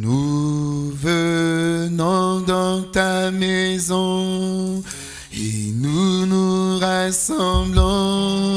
Nous venons dans ta maison et nous nous rassemblons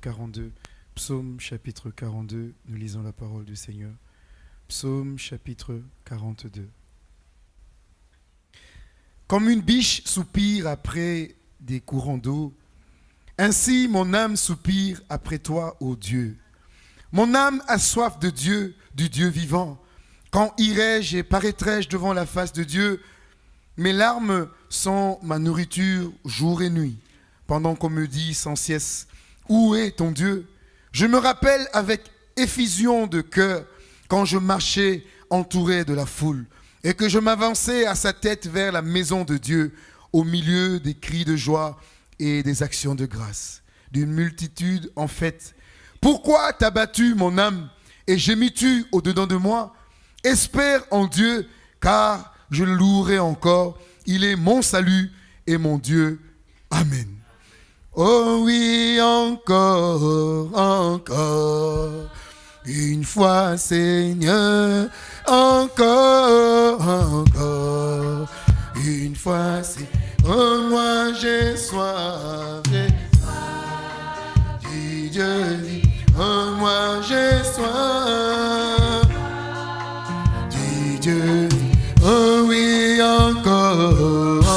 42. Psaume chapitre 42. Nous lisons la parole du Seigneur. Psaume chapitre 42. Comme une biche soupire après des courants d'eau, ainsi mon âme soupire après toi, ô Dieu. Mon âme a soif de Dieu, du Dieu vivant. Quand irai-je et paraîtrai-je devant la face de Dieu? Mes larmes sont ma nourriture jour et nuit, pendant qu'on me dit sans cesse, Où est ton Dieu? Je me rappelle avec effusion de cœur quand je marchais entouré de la foule et que je m'avançais à sa tête vers la maison de Dieu au milieu des cris de joie et des actions de grâce, d'une multitude en fête. Pourquoi t'as battu mon âme et gémis-tu au-dedans de moi? Espère en Dieu, car je le louerai encore. Il est mon salut et mon Dieu. Amen. Oh oui, encore, encore. Une fois, Seigneur, encore, encore. Une fois, c'est oh moi j'ai soif, du Dieu vit. Oh moi j'ai soif du Dieu. Oh oui, encore.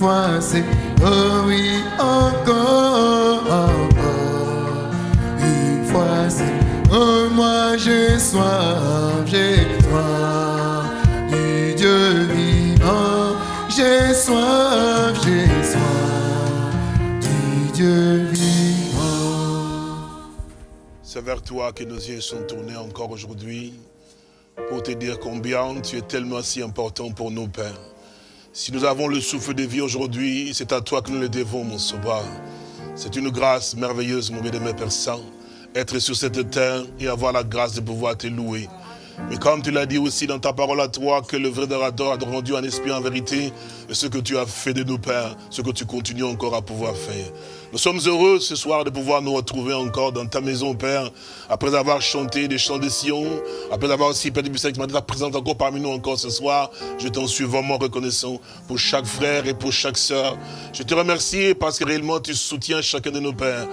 Fois c'est, oh oui, encore, encore. Une fois c'est, oh moi j'ai soif, j'ai soif du Dieu vivant. J'ai soif, j'ai soif du Dieu vivant. C'est vers toi que nos yeux sont tournés encore aujourd'hui pour te dire combien tu es tellement si important pour nous, Père. Si nous avons le souffle de vie aujourd'hui, c'est à toi que nous le devons, mon sauveur. C'est une grâce merveilleuse, mon bien-aimé Père Saint, être sur cette terre et avoir la grâce de pouvoir te louer. Mais comme tu l'as dit aussi dans ta parole à toi, que le vrai adorateur a rendu en esprit en vérité ce que tu as fait de nous, Père, ce que tu continues encore à pouvoir faire. Nous sommes heureux ce soir de pouvoir nous retrouver encore dans ta maison, Père, après avoir chanté des chants de Sion, après avoir aussi, Père, qui m'a présent encore parmi nous encore ce soir. Je t'en suis vraiment reconnaissant pour chaque frère et pour chaque sœur. Je te remercie parce que réellement tu soutiens chacun de nos pères.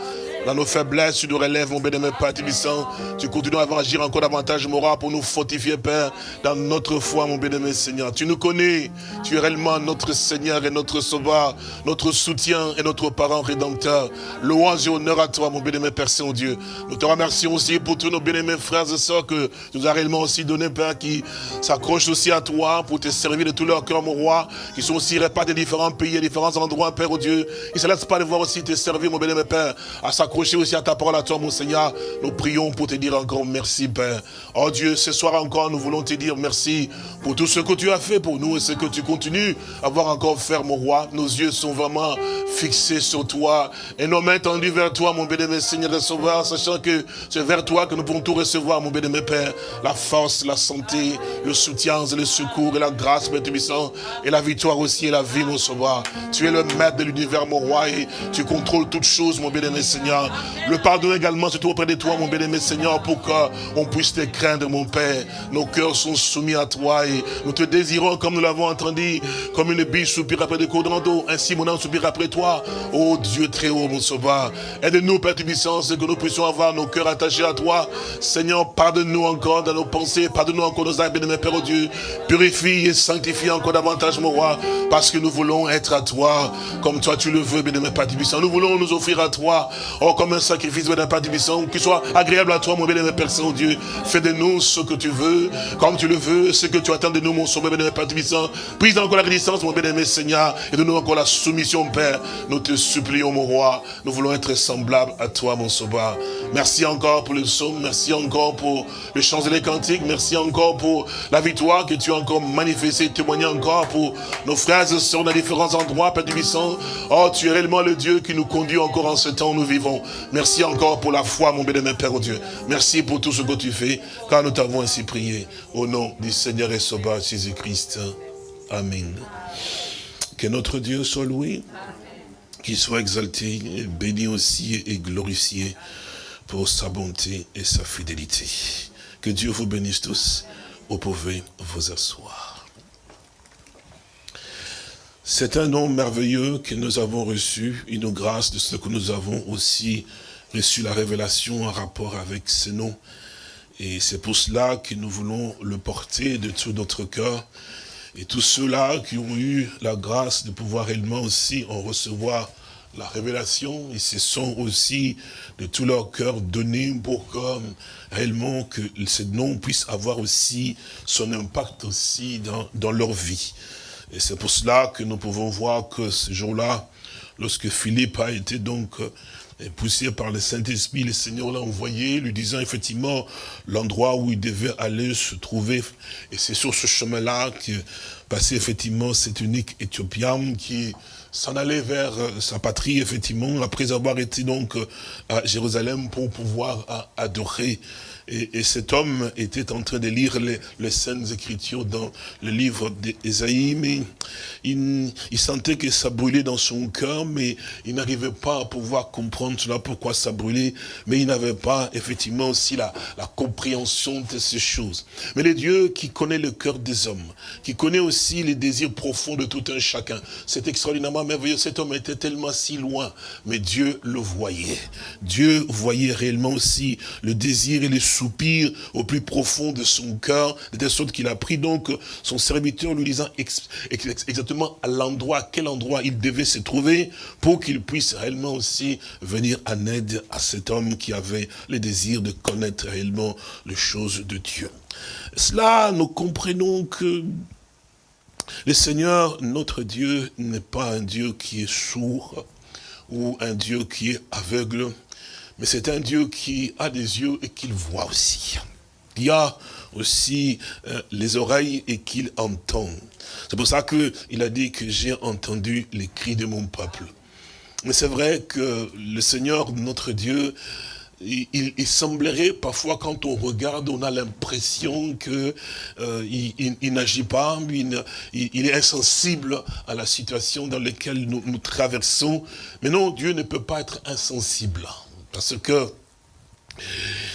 Dans nos faiblesses, tu nous relèves, mon bénémoine Père Tibissant. Tu continues à agir encore davantage, mon roi, pour nous fortifier, Père, dans notre foi, mon bénémoine Seigneur. Tu nous connais. Tu es réellement notre Seigneur et notre Sauveur, notre soutien et notre parent rédempteur. Louange et honneur à toi, mon bénémoine Père Saint-Dieu. Nous te remercions aussi pour tous nos bénémoines frères et sœurs que tu nous as réellement aussi donné, Père, qui s'accrochent aussi à toi pour te servir de tout leur cœur, mon roi, qui sont aussi répartis dans différents pays, différents endroits, Père, oh Dieu. Ils ne se laissent pas de voir aussi te servir, mon bénémoine Père, à s'accrocher aussi à ta parole, à toi, mon Seigneur. Nous prions pour te dire encore merci, Père. Oh Dieu, ce soir encore, nous voulons te dire merci pour tout ce que tu as fait pour nous et ce que tu continues à avoir encore fait, mon roi. Nos yeux sont vraiment fixés sur toi et nos mains tendues vers toi, mon bénémoine Seigneur et Sauveur, sachant que c'est vers toi que nous pouvons tout recevoir, mon bénémoine Père. La force, la santé, le soutien le secours et la grâce, Père Tubissant, et la victoire aussi et la vie, mon Sauveur. Tu es le maître de l'univers, mon roi, et tu contrôles toutes choses, mon bénémoine Seigneur. Le pardon également trouve auprès de toi, mon bénémoine Seigneur, pour qu'on puisse te craindre, mon Père. Nos cœurs sont soumis à toi et nous te désirons, comme nous l'avons entendu, comme une biche soupire après des cours d'eau. Ainsi, mon âme soupire après toi. Oh Dieu très haut, mon Sauveur. Aide-nous, Père Tubissant, que nous puissions avoir nos cœurs attachés à toi. Seigneur, pardonne-nous encore dans nos pensées, pardonne-nous encore nos actes, bénémoine Père, oh Dieu. Purifie et sanctifie encore davantage, mon roi, parce que nous voulons être à toi, comme toi tu le veux, bénémoine Père Tubissant. Nous voulons nous offrir à toi, comme un sacrifice, bénémoine Père Tubissant, qui soit agréable à toi, mon bénémoine Père Saint-Dieu. Fais de nous ce que tu veux, comme tu le veux, ce que tu attends de nous, mon sauveur, bénémoine Père Tubissant. Prise encore la résistance, mon bénémoine Seigneur, et donne-nous encore la soumission, Père. Nous te supplions, mon roi. Nous voulons être semblables à toi, mon sauveur. Merci encore pour le psaume, merci encore pour le chant et les cantiques, merci encore pour la victoire que tu as encore manifestée, témoigné encore pour nos frères et sœurs dans différents endroits, Père Tubissant. Oh, tu es réellement le Dieu qui nous conduit encore en ce temps où nous vivons. Merci encore pour la foi, mon bénémoine Père, Dieu. Merci pour tout ce que tu fais, car nous t'avons ainsi prié. Au nom du Seigneur et Sauveur Jésus-Christ. Amen. Que notre Dieu soit loué, qu'il soit exalté, béni aussi et glorifié pour sa bonté et sa fidélité. Que Dieu vous bénisse tous. Vous pouvez vous asseoir. C'est un nom merveilleux que nous avons reçu, une grâce de ce que nous avons aussi reçu la révélation en rapport avec ce nom. Et c'est pour cela que nous voulons le porter de tout notre cœur. Et tous ceux-là qui ont eu la grâce de pouvoir réellement aussi en recevoir la révélation, ils se sont aussi de tout leur cœur donnés pour que réellement que ce nom puisse avoir aussi son impact aussi dans leur vie. Et c'est pour cela que nous pouvons voir que ce jour-là, lorsque Philippe a été donc poussé par le Saint-Esprit, le Seigneur l'a envoyé, lui disant effectivement l'endroit où il devait aller se trouver. Et c'est sur ce chemin-là que passait effectivement cet unique Éthiopien qui s'en allait vers sa patrie, effectivement, après avoir été donc à Jérusalem pour pouvoir adorer. Et, et, cet homme était en train de lire les, les Saintes Écritures dans le livre d'Ésaïe, mais il, sentait que ça brûlait dans son cœur, mais il n'arrivait pas à pouvoir comprendre cela, pourquoi ça brûlait, mais il n'avait pas effectivement aussi la, la compréhension de ces choses. Mais le Dieu qui connaît le cœur des hommes, qui connaît aussi les désirs profonds de tout un chacun, c'est extraordinairement merveilleux. Cet homme était tellement si loin, mais Dieu le voyait. Dieu voyait réellement aussi le désir et les soupir au plus profond de son cœur, de telle sorte qu'il a pris donc son serviteur lui disant ex, ex, exactement à l'endroit, quel endroit il devait se trouver pour qu'il puisse réellement aussi venir en aide à cet homme qui avait le désir de connaître réellement les choses de Dieu. Cela, nous comprenons que le Seigneur, notre Dieu, n'est pas un Dieu qui est sourd ou un Dieu qui est aveugle, mais c'est un Dieu qui a des yeux et qu'il voit aussi. Il a aussi euh, les oreilles et qu'il entend. C'est pour ça qu'il a dit que j'ai entendu les cris de mon peuple. Mais c'est vrai que le Seigneur, notre Dieu, il, il, semblerait parfois quand on regarde, on a l'impression que euh, il, il n'agit pas, il, est insensible à la situation dans laquelle nous, nous traversons. Mais non, Dieu ne peut pas être insensible. Parce que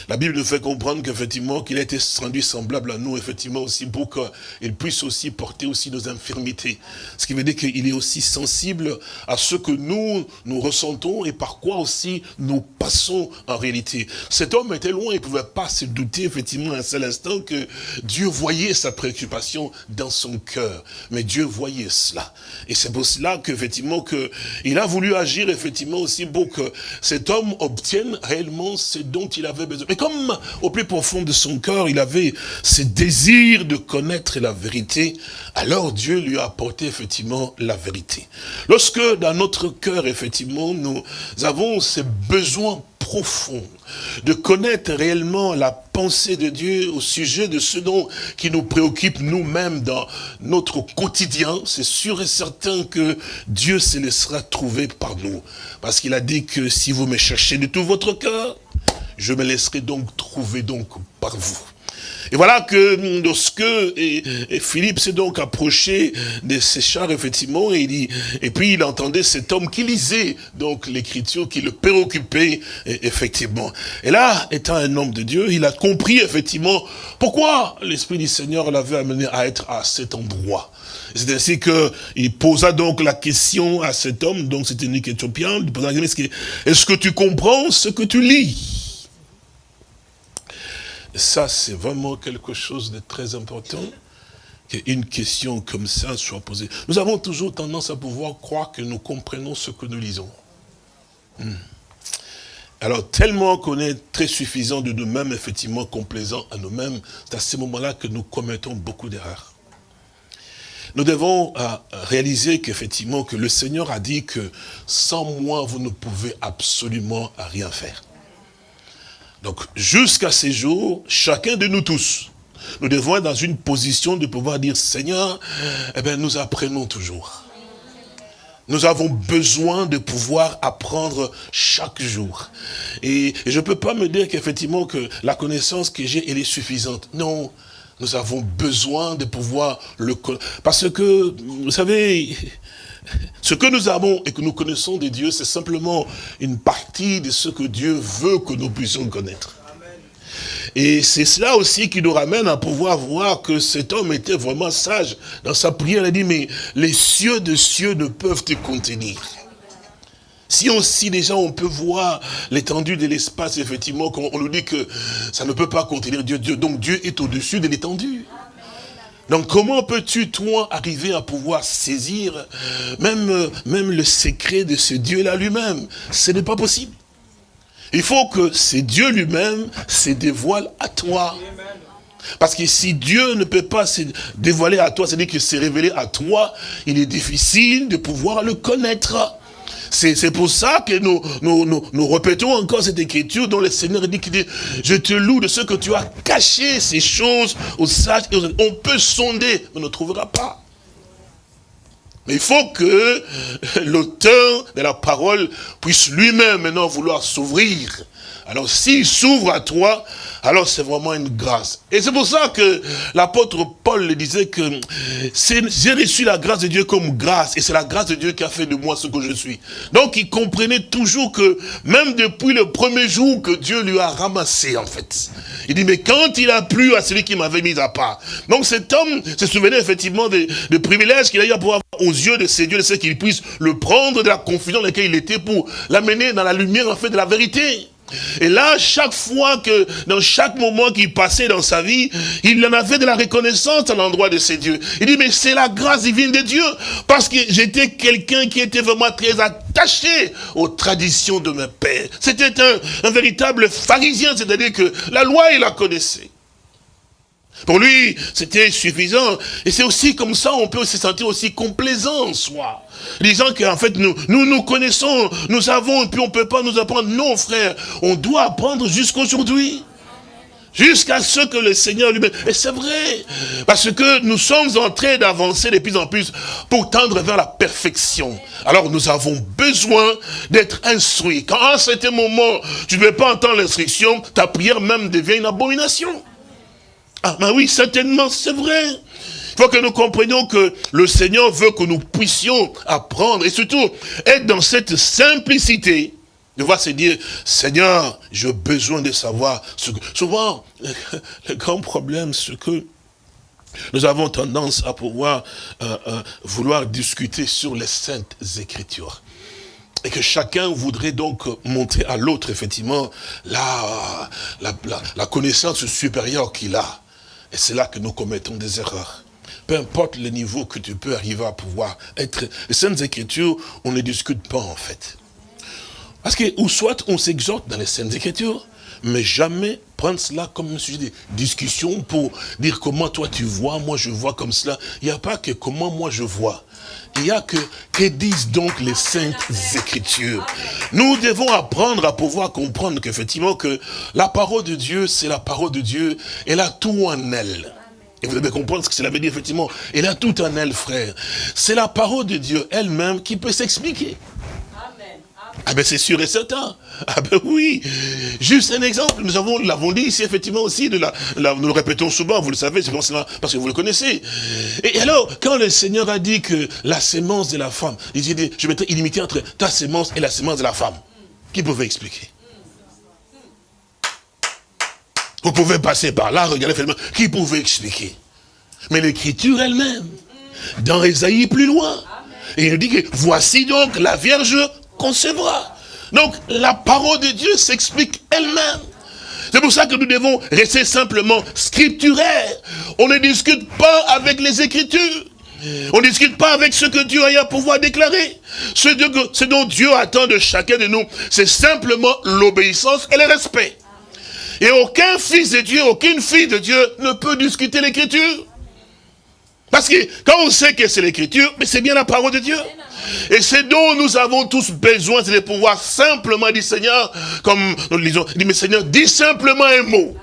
La Bible nous fait comprendre qu'effectivement, qu'il a été rendu semblable à nous, effectivement, aussi pour qu'il puisse aussi porter aussi nos infirmités. Ce qui veut dire qu'il est aussi sensible à ce que nous, nous ressentons et par quoi aussi nous passons en réalité. Cet homme était loin, il ne pouvait pas se douter, effectivement, un seul instant que Dieu voyait sa préoccupation dans son cœur. Mais Dieu voyait cela. Et c'est pour cela qu'effectivement, il a voulu agir, effectivement, aussi pour que cet homme obtienne réellement ce dont il avait besoin. Mais comme au plus profond de son cœur, il avait ce désir de connaître la vérité, alors Dieu lui a apporté effectivement la vérité. Lorsque dans notre cœur, effectivement, nous avons ce besoin profond de connaître réellement la pensée de Dieu au sujet de ce dont qui nous préoccupe nous-mêmes dans notre quotidien, c'est sûr et certain que Dieu se laissera trouver par nous. Parce qu'il a dit que si vous me cherchez de tout votre cœur, je me laisserai donc trouver donc par vous. Et voilà que lorsque et, Philippe s'est donc approché de ses chars, effectivement, et, il, et puis il entendait cet homme qui lisait donc l'écriture, qui le préoccupait, effectivement. Et là, étant un homme de Dieu, il a compris, effectivement, pourquoi l'Esprit du Seigneur l'avait amené à être à cet endroit. C'est ainsi qu'il posa donc la question à cet homme, donc c'était un Éthiopien, il posa la question, est-ce que tu comprends ce que tu lis? Ça, c'est vraiment quelque chose de très important, qu'une question comme ça soit posée. Nous avons toujours tendance à pouvoir croire que nous comprenons ce que nous lisons. Hmm. Alors, tellement qu'on est très suffisant de nous-mêmes, effectivement complaisant à nous-mêmes, c'est à ce moment-là que nous commettons beaucoup d'erreurs. Nous devons euh, réaliser qu'effectivement, que le Seigneur a dit que sans moi, vous ne pouvez absolument rien faire. Donc, jusqu'à ces jours, chacun de nous tous, nous devons être dans une position de pouvoir dire, Seigneur, eh bien, nous apprenons toujours. Nous avons besoin de pouvoir apprendre chaque jour. Et, je ne peux pas me dire qu'effectivement que la connaissance que j'ai, elle est suffisante. Non, nous avons besoin de pouvoir le connaître. Parce que, vous savez, ce que nous avons et que nous connaissons de Dieu, c'est simplement une partie de ce que Dieu veut que nous puissions connaître. Et c'est cela aussi qui nous ramène à pouvoir voir que cet homme était vraiment sage. Dans sa prière, il a dit, mais les cieux de cieux ne peuvent te contenir. Si aussi déjà on peut voir l'étendue de l'espace, effectivement, on nous dit que ça ne peut pas contenir Dieu, Dieu donc Dieu est au-dessus de l'étendue. Donc comment peux-tu, toi, arriver à pouvoir saisir même, même le secret de ce Dieu-là lui-même? Ce n'est pas possible. Il faut que ce Dieu lui-même se dévoile à toi. Parce que si Dieu ne peut pas se dévoiler à toi, c'est-à-dire qu'il s'est révélé à toi, il est difficile de pouvoir le connaître. C'est pour ça que nous, nous, nous, répétons encore cette écriture dont le Seigneur dit, dit, je te loue de ce que tu as caché ces choses aux sages et aux... On peut sonder, on ne trouvera pas. Mais il faut que l'auteur de la parole puisse lui-même maintenant vouloir s'ouvrir. Alors s'il s'ouvre à toi, alors c'est vraiment une grâce. Et c'est pour ça que l'apôtre Paul disait que j'ai reçu la grâce de Dieu comme grâce, et c'est la grâce de Dieu qui a fait de moi ce que je suis. Donc il comprenait toujours que, même depuis le premier jour que Dieu lui a ramassé en fait, il dit, mais quand il a plu à celui qui m'avait mis à part. Donc cet homme se souvenait effectivement des, privilèges qu'il a eu à pouvoir aux yeux de ses dieux, de ce qu'il puisse le prendre de la confusion dans laquelle il était pour l'amener dans la lumière en fait de la vérité. Et là, chaque fois que, dans chaque moment qu'il passait dans sa vie, il en avait de la reconnaissance à l'endroit de ses dieux. Il dit, mais c'est la grâce divine de Dieu. Parce que j'étais quelqu'un qui était vraiment très attaché aux traditions de mes pères. C'était un, un véritable pharisien, c'est-à-dire que la loi, il la connaissait. Pour lui, c'était suffisant. Et c'est aussi comme ça, on peut se sentir aussi complaisant en soi. Disant qu'en fait, nous, nous nous connaissons, nous savons, et puis on ne peut pas nous apprendre. Non, frère, on doit apprendre jusqu'aujourd'hui. Jusqu'à ce que le Seigneur lui-même... Et c'est vrai, parce que nous sommes en train d'avancer de plus en plus pour tendre vers la perfection. Alors nous avons besoin d'être instruits. Quand à un moment, tu ne veux pas entendre l'instruction, ta prière même devient une abomination. Ah, ben oui, certainement, c'est vrai. Il faut que nous comprenions que le Seigneur veut que nous puissions apprendre et surtout être dans cette simplicité Devoir se dire, Seigneur, j'ai besoin de savoir ce que... Souvent, le grand problème, c'est que nous avons tendance à pouvoir euh, euh, vouloir discuter sur les saintes écritures. Et que chacun voudrait donc montrer à l'autre, effectivement, la, la connaissance supérieure qu'il a. Et c'est là que nous commettons des erreurs. Peu importe le niveau que tu peux arriver à pouvoir être. Les Saintes Écritures, on ne discute pas en fait. Parce que, ou soit on s'exhorte dans les Saintes Écritures, mais jamais prendre cela comme un sujet de discussion pour dire comment toi tu vois, moi je vois comme cela. Il n'y a pas que comment moi je vois. Il y a que, que disent donc les saintes écritures. Nous devons apprendre à pouvoir comprendre qu'effectivement que la parole de Dieu, c'est la parole de Dieu, elle a tout en elle. Et vous devez comprendre ce que cela veut dire, effectivement. Elle a tout en elle, frère. C'est la parole de Dieu elle-même qui peut s'expliquer. Ah ben c'est sûr et certain. Ah ben oui. Juste un exemple, nous avons, l'avons dit ici effectivement aussi, de la, nous le répétons souvent, vous le savez, c'est parce que vous le connaissez. Et alors, quand le Seigneur a dit que la sémence de la femme, il dit, je mettrai illimité entre ta sémence et la sémence de la femme. Qui pouvait expliquer? Vous pouvez passer par là, regardez, qui pouvait expliquer? Mais l'écriture elle-même, dans Esaïe plus loin, et il dit que voici donc la Vierge Donc, la parole de Dieu s'explique elle-même. C'est pour ça que nous devons rester simplement scripturaires. On ne discute pas avec les Écritures. On ne discute pas avec ce que Dieu a à pouvoir déclarer. Ce, dont Dieu attend de chacun de nous, c'est simplement l'obéissance et le respect. Et aucun fils de Dieu, aucune fille de Dieu ne peut discuter l'écriture. Parce que quand on sait que c'est l'écriture, mais c'est bien la parole de Dieu. Et c'est dont nous avons tous besoin, c'est de pouvoir simplement dire, Seigneur, comme nous le disons, mais Seigneur, dis simplement un mot.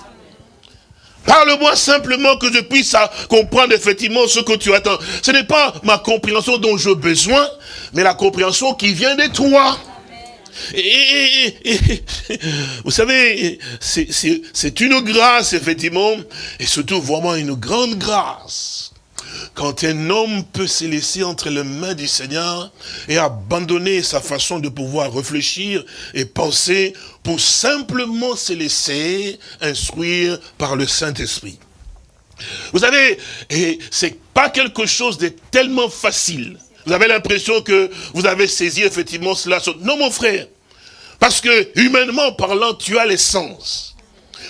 Parle-moi simplement que je puisse comprendre effectivement ce que tu attends. Ce n'est pas ma compréhension dont j'ai besoin, mais la compréhension qui vient de toi. Et, vous savez, c'est une grâce, effectivement, et surtout vraiment une grande grâce quand un homme peut se laisser entre les mains du Seigneur et abandonner sa façon de pouvoir réfléchir et penser pour simplement se laisser instruire par le Saint-Esprit. Vous savez, c'est pas quelque chose de tellement facile. Vous avez l'impression que vous avez saisi effectivement cela. Non, mon frère. Parce que, humainement parlant, tu as l'essence.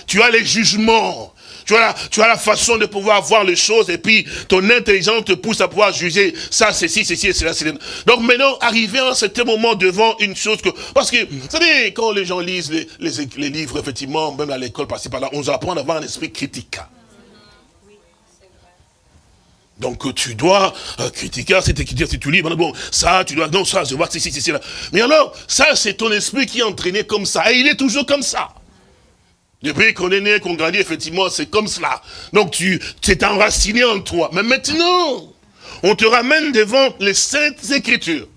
Tu as les jugements. Tu as, la, tu as la façon de pouvoir voir les choses et puis ton intelligence te pousse à pouvoir juger ça, c'est ci, c'est ci, c'est là, c'est Donc maintenant, arriver à un certain moment devant une chose que... Parce que, vous savez, quand les gens lisent les, les, livres, effectivement, même à l'école, par par là, on apprend à avoir un esprit critique. Donc tu dois euh, critiquer cette écriture, si tu lis, bon, ça, tu dois, non, ça, je vois, c'est, c'est, c'est là. Mais alors, ça, c'est ton esprit qui est entraîné comme ça, et il est toujours comme ça. Depuis qu'on est né, qu'on grandit, effectivement, c'est comme cela. Donc tu t'es enraciné en toi. Mais maintenant, on te ramène devant les saintes écritures.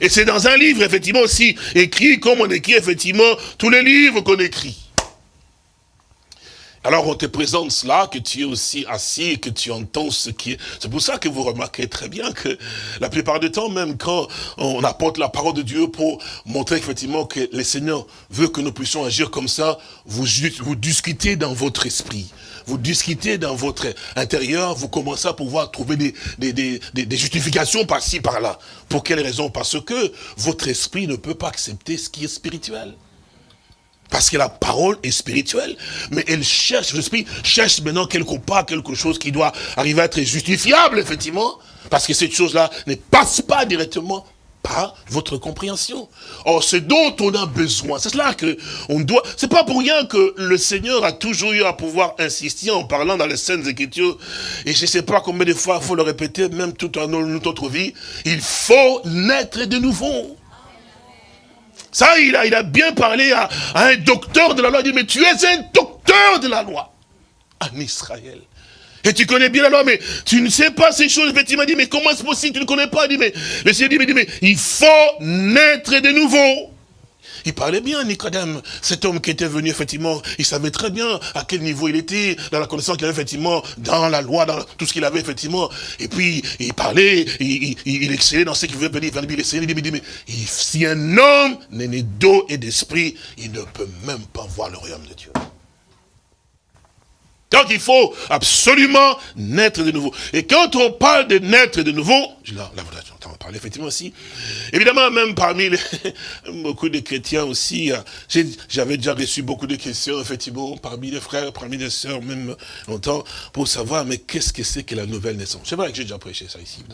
Et c'est dans un livre, effectivement, aussi écrit comme on écrit, effectivement, tous les livres qu'on écrit. Alors on te présente cela, que tu es aussi assis que tu entends ce qui est... C'est pour ça que vous remarquez très bien que la plupart du temps, même quand on apporte la parole de Dieu pour montrer effectivement que le Seigneur veut que nous puissions agir comme ça, vous, vous discutez dans votre esprit vous discutez dans votre intérieur, vous commencez à pouvoir trouver des, des, justifications par-ci, par-là. Pour quelle raison? Parce que votre esprit ne peut pas accepter ce qui est spirituel. Parce que la parole est spirituelle, mais elle cherche, l'esprit cherche maintenant quelque part quelque chose qui doit arriver à être justifiable, effectivement, parce que cette chose-là ne passe pas directement par votre compréhension. Or, c'est dont on a besoin. C'est cela que on doit. C'est pas pour rien que le Seigneur a toujours eu à pouvoir insister en parlant dans les scènes Écritures. Et je sais pas combien de fois il faut le répéter, même tout en notre vie. Il faut naître de nouveau. Ça, il a, bien parlé à, un docteur de la loi. Il dit, mais tu es un docteur de la loi en Israël. Et tu connais bien la loi, mais tu ne sais pas ces choses. Effectivement, il dit, mais comment est-ce possible? Tu ne connais pas? Il dit, le Seigneur dit, mais il faut naître de nouveau. Il parlait bien, Nicodème. Cet homme qui était venu, effectivement, il savait très bien à quel niveau il était, dans la connaissance qu'il avait, effectivement, dans la loi, dans tout ce qu'il avait, effectivement. Et puis, il parlait, il, il, excellait dans ce qu'il voulait venir, il excellait, il dit, mais si un homme n'est né d'eau et d'esprit, il ne peut même pas voir le royaume de Dieu. Donc il faut absolument naître de nouveau. Et quand on parle de naître de nouveau, là, là on va parler effectivement aussi, évidemment même parmi les, beaucoup de chrétiens aussi, euh, j'avais déjà reçu beaucoup de questions effectivement parmi les frères, parmi les sœurs, même longtemps, pour savoir mais qu'est-ce que c'est que la nouvelle naissance? C'est vrai que j'ai déjà prêché ça ici.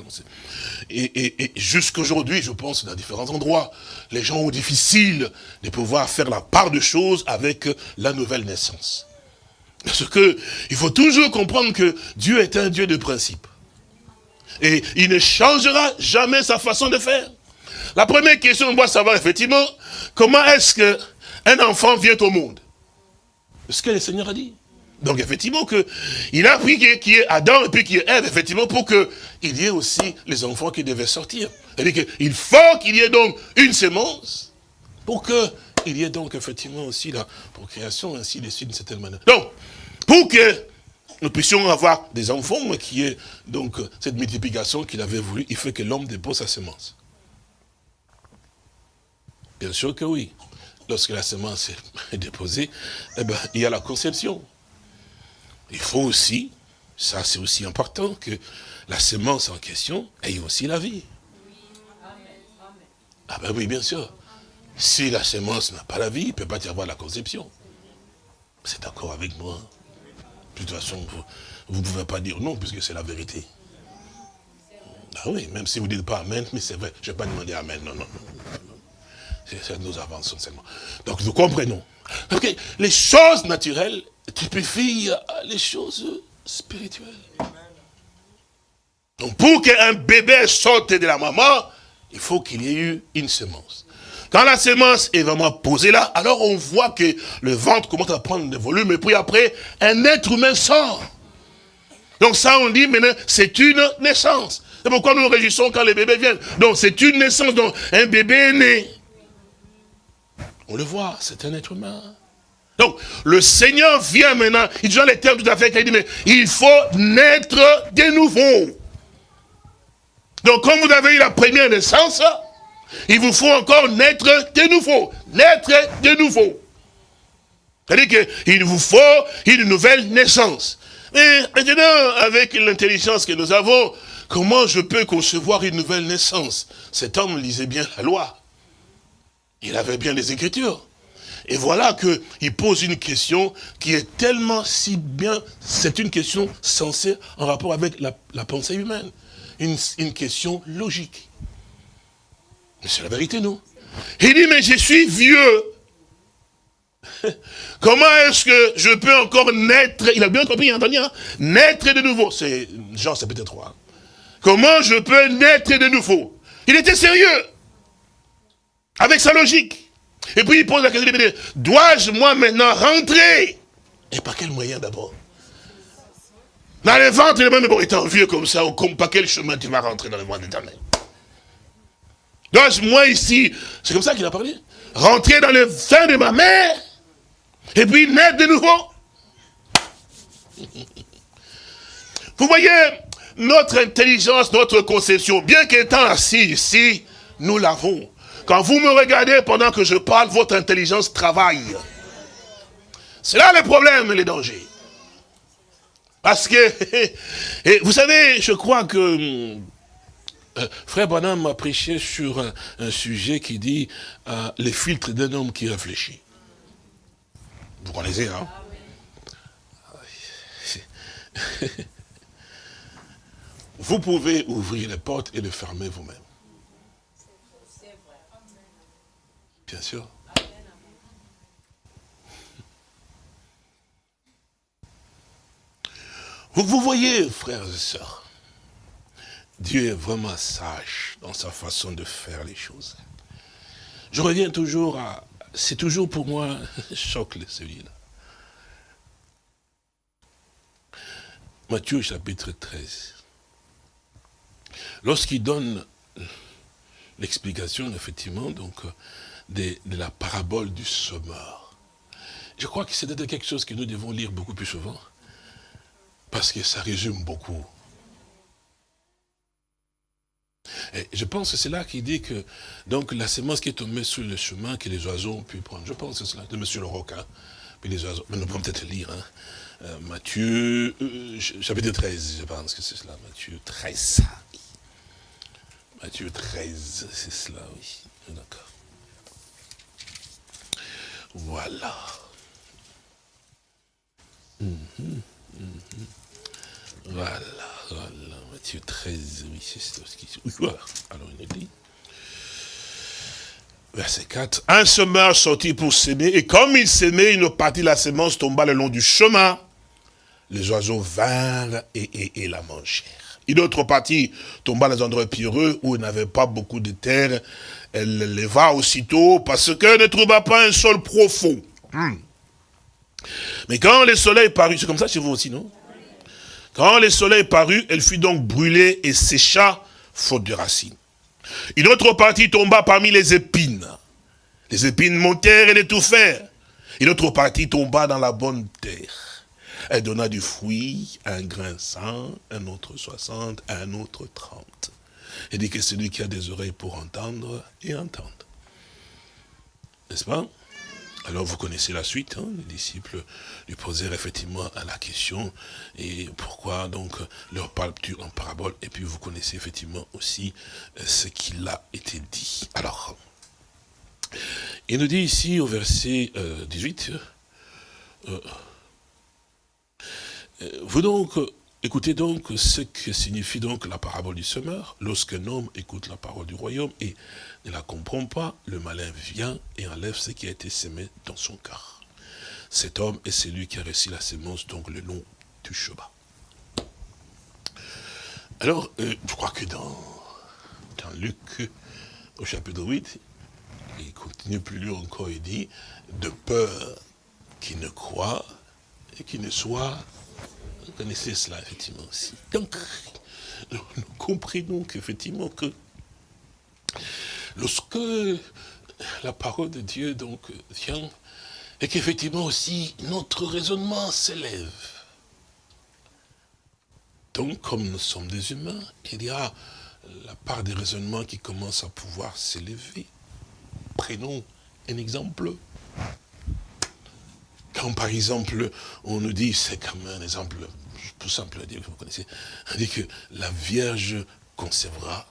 Et, et, et jusqu'aujourd'hui, je pense, dans différents endroits, les gens ont difficile de pouvoir faire la part de choses avec la nouvelle naissance. Parce que il faut toujours comprendre que Dieu est un Dieu de principe. Et il ne changera jamais sa façon de faire. La première question, on doit savoir effectivement, comment est-ce qu'un enfant vient au monde? Ce que le Seigneur a dit. Donc effectivement, que il a pris qu'il y ait Adam et puis qu'il y ait Ève, effectivement, pour qu'il y ait aussi les enfants qui devaient sortir. C'est-à-dire faut qu'il y ait donc une sémence pour qu'il y ait donc effectivement aussi la procréation, ainsi de suite, d'une certaine manière. Donc, pour que nous puissions avoir des enfants, qui est donc cette multiplication qu'il avait voulu, il faut que l'homme dépose sa semence. Bien sûr que oui. Lorsque la semence est déposée, eh ben, il y a la conception. Il faut aussi, ça c'est aussi important, que la semence en question ait aussi la vie. Ah ben oui, bien sûr. Si la semence n'a pas la vie, il ne peut pas y avoir la conception. C'est d'accord avec moi. De toute façon, vous ne pouvez pas dire non, puisque c'est la vérité. Ah oui, même si vous ne dites pas Amen, mais c'est vrai, je ne vais pas demander Amen, non, non. C'est nous avançons seulement. Donc nous comprenons. Parce les choses naturelles typifient les choses spirituelles. Donc pour qu'un bébé sorte de la maman, il faut qu'il y ait eu une semence. Quand la semence est vraiment posée là, alors on voit que le ventre commence à prendre des volumes, et puis après, un être humain sort. Donc ça, on dit maintenant, c'est une naissance. C'est pourquoi nous nous réjouissons quand les bébés viennent. Donc c'est une naissance, donc un bébé est né. On le voit, c'est un être humain. Donc, le Seigneur vient maintenant, il dit les termes tout à fait, il dit, mais il faut naître de nouveau. Donc, comme vous avez eu la première naissance, il vous faut encore naître de nouveau. Naître de nouveau. C'est-à-dire qu'il vous faut une nouvelle naissance. Mais maintenant, avec l'intelligence que nous avons, comment je peux concevoir une nouvelle naissance? Cet homme lisait bien la loi. Il avait bien les Écritures. Et voilà qu'il pose une question qui est tellement si bien, c'est une question sensée en rapport avec la, pensée humaine. une question logique. Mais c'est la vérité, non? Il dit, mais je suis vieux. Comment est-ce que je peux encore naître? Il a bien compris, entendu, hein Naître de nouveau. C'est Jean chapitre 3. Comment je peux naître de nouveau? Il était sérieux. Avec sa logique. Et puis il pose la question, dois-je moi maintenant rentrer? Et par quel moyen d'abord? Dans le ventre, il est même bon, étant vieux comme ça, par quel chemin tu vas rentrer dans le monde éternel donc moi ici, c'est comme ça qu'il a parlé. Rentrer dans le sein de ma mère, et puis naître de nouveau. Vous voyez, notre intelligence, notre conception, bien qu'étant assis ici, nous l'avons. Quand vous me regardez pendant que je parle, votre intelligence travaille. C'est là le problème, les dangers. Parce que, vous savez, je crois que euh, Frère Bonhomme m'a prêché sur un, sujet qui dit euh, les filtres d'un homme qui réfléchit. Vous connaissez, hein? Vous pouvez ouvrir les portes et les fermer vous-même. Bien sûr. Vous, vous voyez, frères et sœurs, Dieu est vraiment sage dans sa façon de faire les choses. Je reviens toujours à... C'est toujours pour moi choc celui-là. Matthieu chapitre 13. Lorsqu'il donne l'explication, effectivement, donc, de, la parabole du semeur. Je crois que c'est quelque chose que nous devons lire beaucoup plus souvent, parce que ça résume beaucoup. Je pense que c'est là qu'il dit que donc la semence qui est tombée sur le chemin que les oiseaux ont pu prendre. Je pense que c'est cela, de M. le Roquin. Puis les oiseaux, mais nous pouvons peut-être lire. Hein. Euh, Matthieu, euh, chapitre 13, je pense que c'est cela. Matthieu 13. Matthieu 13, c'est cela, oui. D'accord. Voilà. Mhm, mhm. Voilà, voilà. Matthieu 13, oui, c'est ce qui... Oui, voilà. Alors, il nous dit... Verset 4. Un semeur sortit pour s'aimer, et comme il s'aimait, une partie de la semence tomba le long du chemin. Les oiseaux vinrent et, la mangèrent. Une autre partie tomba dans un endroit pierreux où il n'avait pas beaucoup de terre. Elle leva aussitôt parce qu'elle ne trouva pas un sol profond. Hmm. Mais quand le soleil parut, c'est comme ça chez vous aussi, non? Quand le soleil parut, elle fut donc brûlée et sécha, faute de racines. Une autre partie tomba parmi les épines. Les épines montèrent et l'étouffèrent. Une autre partie tomba dans la bonne terre. Elle donna du fruit, un grain cent, un autre soixante, un autre trente. Elle dit que celui qui a des oreilles pour entendre, et entendre. N'est-ce pas? Alors vous connaissez la suite, hein, les disciples lui posèrent effectivement la question, et pourquoi donc leur parles-tu en parabole? Et puis vous connaissez effectivement aussi euh, ce qu'il a été dit. Alors, il nous dit ici au verset 18, euh, euh, vous donc, écoutez donc ce que signifie donc la parabole du semeur, lorsqu'un homme écoute la parole du royaume et ne la comprend pas, le malin vient et enlève ce qui a été semé dans son cœur. Cet homme est celui qui a reçu la sémence, donc le nom du chemin. Alors, euh, je crois que dans, Luc, au chapitre 8, il continue plus loin encore, il dit, de peur qu'il ne croit et qu'il ne soit, vous connaissez cela effectivement aussi. Donc, nous comprenons qu'effectivement que lorsque la parole de Dieu donc vient, et qu'effectivement aussi notre raisonnement s'élève. Donc, comme nous sommes des humains, il y a la part des raisonnements qui commence à pouvoir s'élever. Prenons un exemple. Quand par exemple, on nous dit, c'est comme un exemple tout simple à dire, que vous connaissez, on dit que la Vierge concevra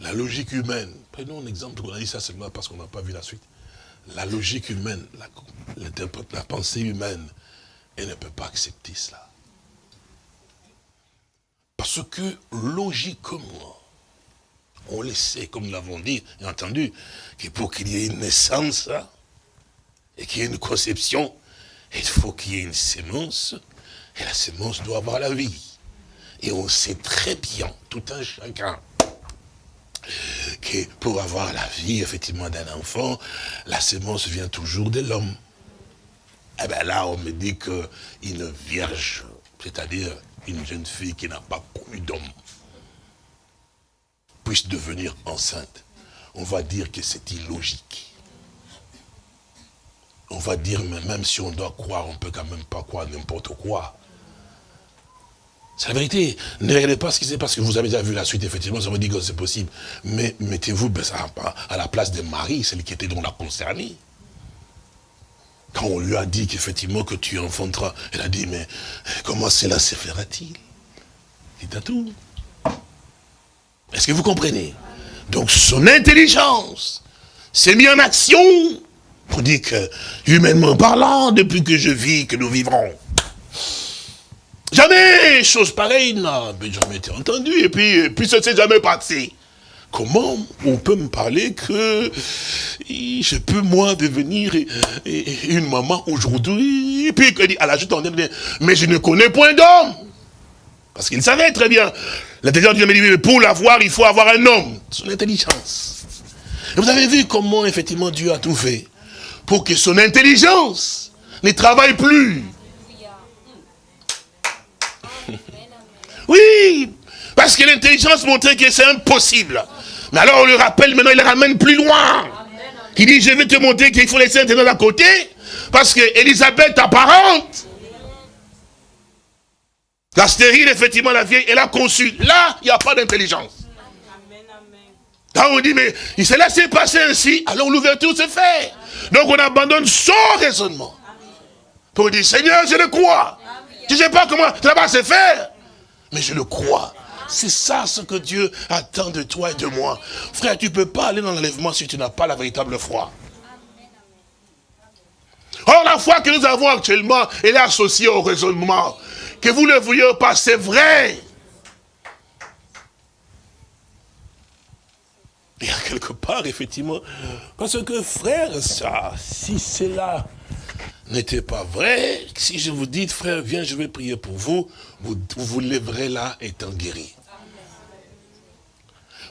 la logique humaine, prenons un exemple, on a dit ça seulement parce qu'on n'a pas vu la suite. La logique humaine, la, la pensée humaine, elle ne peut pas accepter cela. Parce que logiquement, on le sait, comme nous l'avons dit et entendu, que pour qu'il y ait une naissance et qu'il y ait une conception, il faut qu'il y ait une sémence, et la sémence doit avoir la vie. Et on sait très bien, tout un chacun, que pour avoir la vie, effectivement, d'un enfant, la sémence vient toujours de l'homme. Eh bien là, on me dit qu'une vierge, c'est-à-dire une jeune fille qui n'a pas connu d'homme, puisse devenir enceinte. On va dire que c'est illogique. On va dire, mais même si on doit croire, on ne peut quand même pas croire n'importe quoi. C'est la vérité. Ne regardez pas ce qui s'est parce que vous avez déjà vu la suite, effectivement, ça vous dit que c'est possible. Mais mettez-vous ben, à la place de Marie, celle qui était donc la concernée. Quand on lui a dit qu'effectivement que tu enfanteras, elle a dit, mais comment cela se fera-t-il C'est à tout. Est-ce que vous comprenez? Donc son intelligence s'est mise en action pour dire que, humainement parlant, depuis que je vis, que nous vivrons, Jamais chose pareille n'a jamais été entendue. Et puis, puis ça ne s'est jamais passé. Comment on peut me parler que je peux, moi, devenir une maman aujourd'hui Et puis, à la dit, mais je ne connais point d'homme. Parce qu'il savait très bien. L'intelligence me dit, pour l'avoir, il faut avoir un homme. Son intelligence. Et vous avez vu comment, effectivement, Dieu a tout fait pour que son intelligence ne travaille plus. Oui, parce que l'intelligence montrait que c'est impossible. Mais alors on le rappelle, maintenant il le ramène plus loin. Qui dit, je vais te montrer qu'il faut laisser un à côté, parce que Elisabeth, apparente, la stérile, effectivement, la vieille, elle a conçu. Là, il n'y a pas d'intelligence. Là, on dit, mais il s'est laissé passer ainsi, alors l'ouverture se fait. Donc, on abandonne son raisonnement. Pour dire, Seigneur, je le crois. Je ne sais pas comment ça va se faire, mais je le crois. C'est ça ce que Dieu attend de toi et de moi. Frère, tu ne peux pas aller dans l'enlèvement si tu n'as pas la véritable foi. Or, la foi que nous avons actuellement, elle est associée au raisonnement. Que vous ne vouliez pas, c'est vrai. A quelque part, effectivement, parce que frère, ça, si cela n'était pas vrai, si je vous dis, frère, viens, je vais prier pour vous, vous vous, lèverez là étant guéri.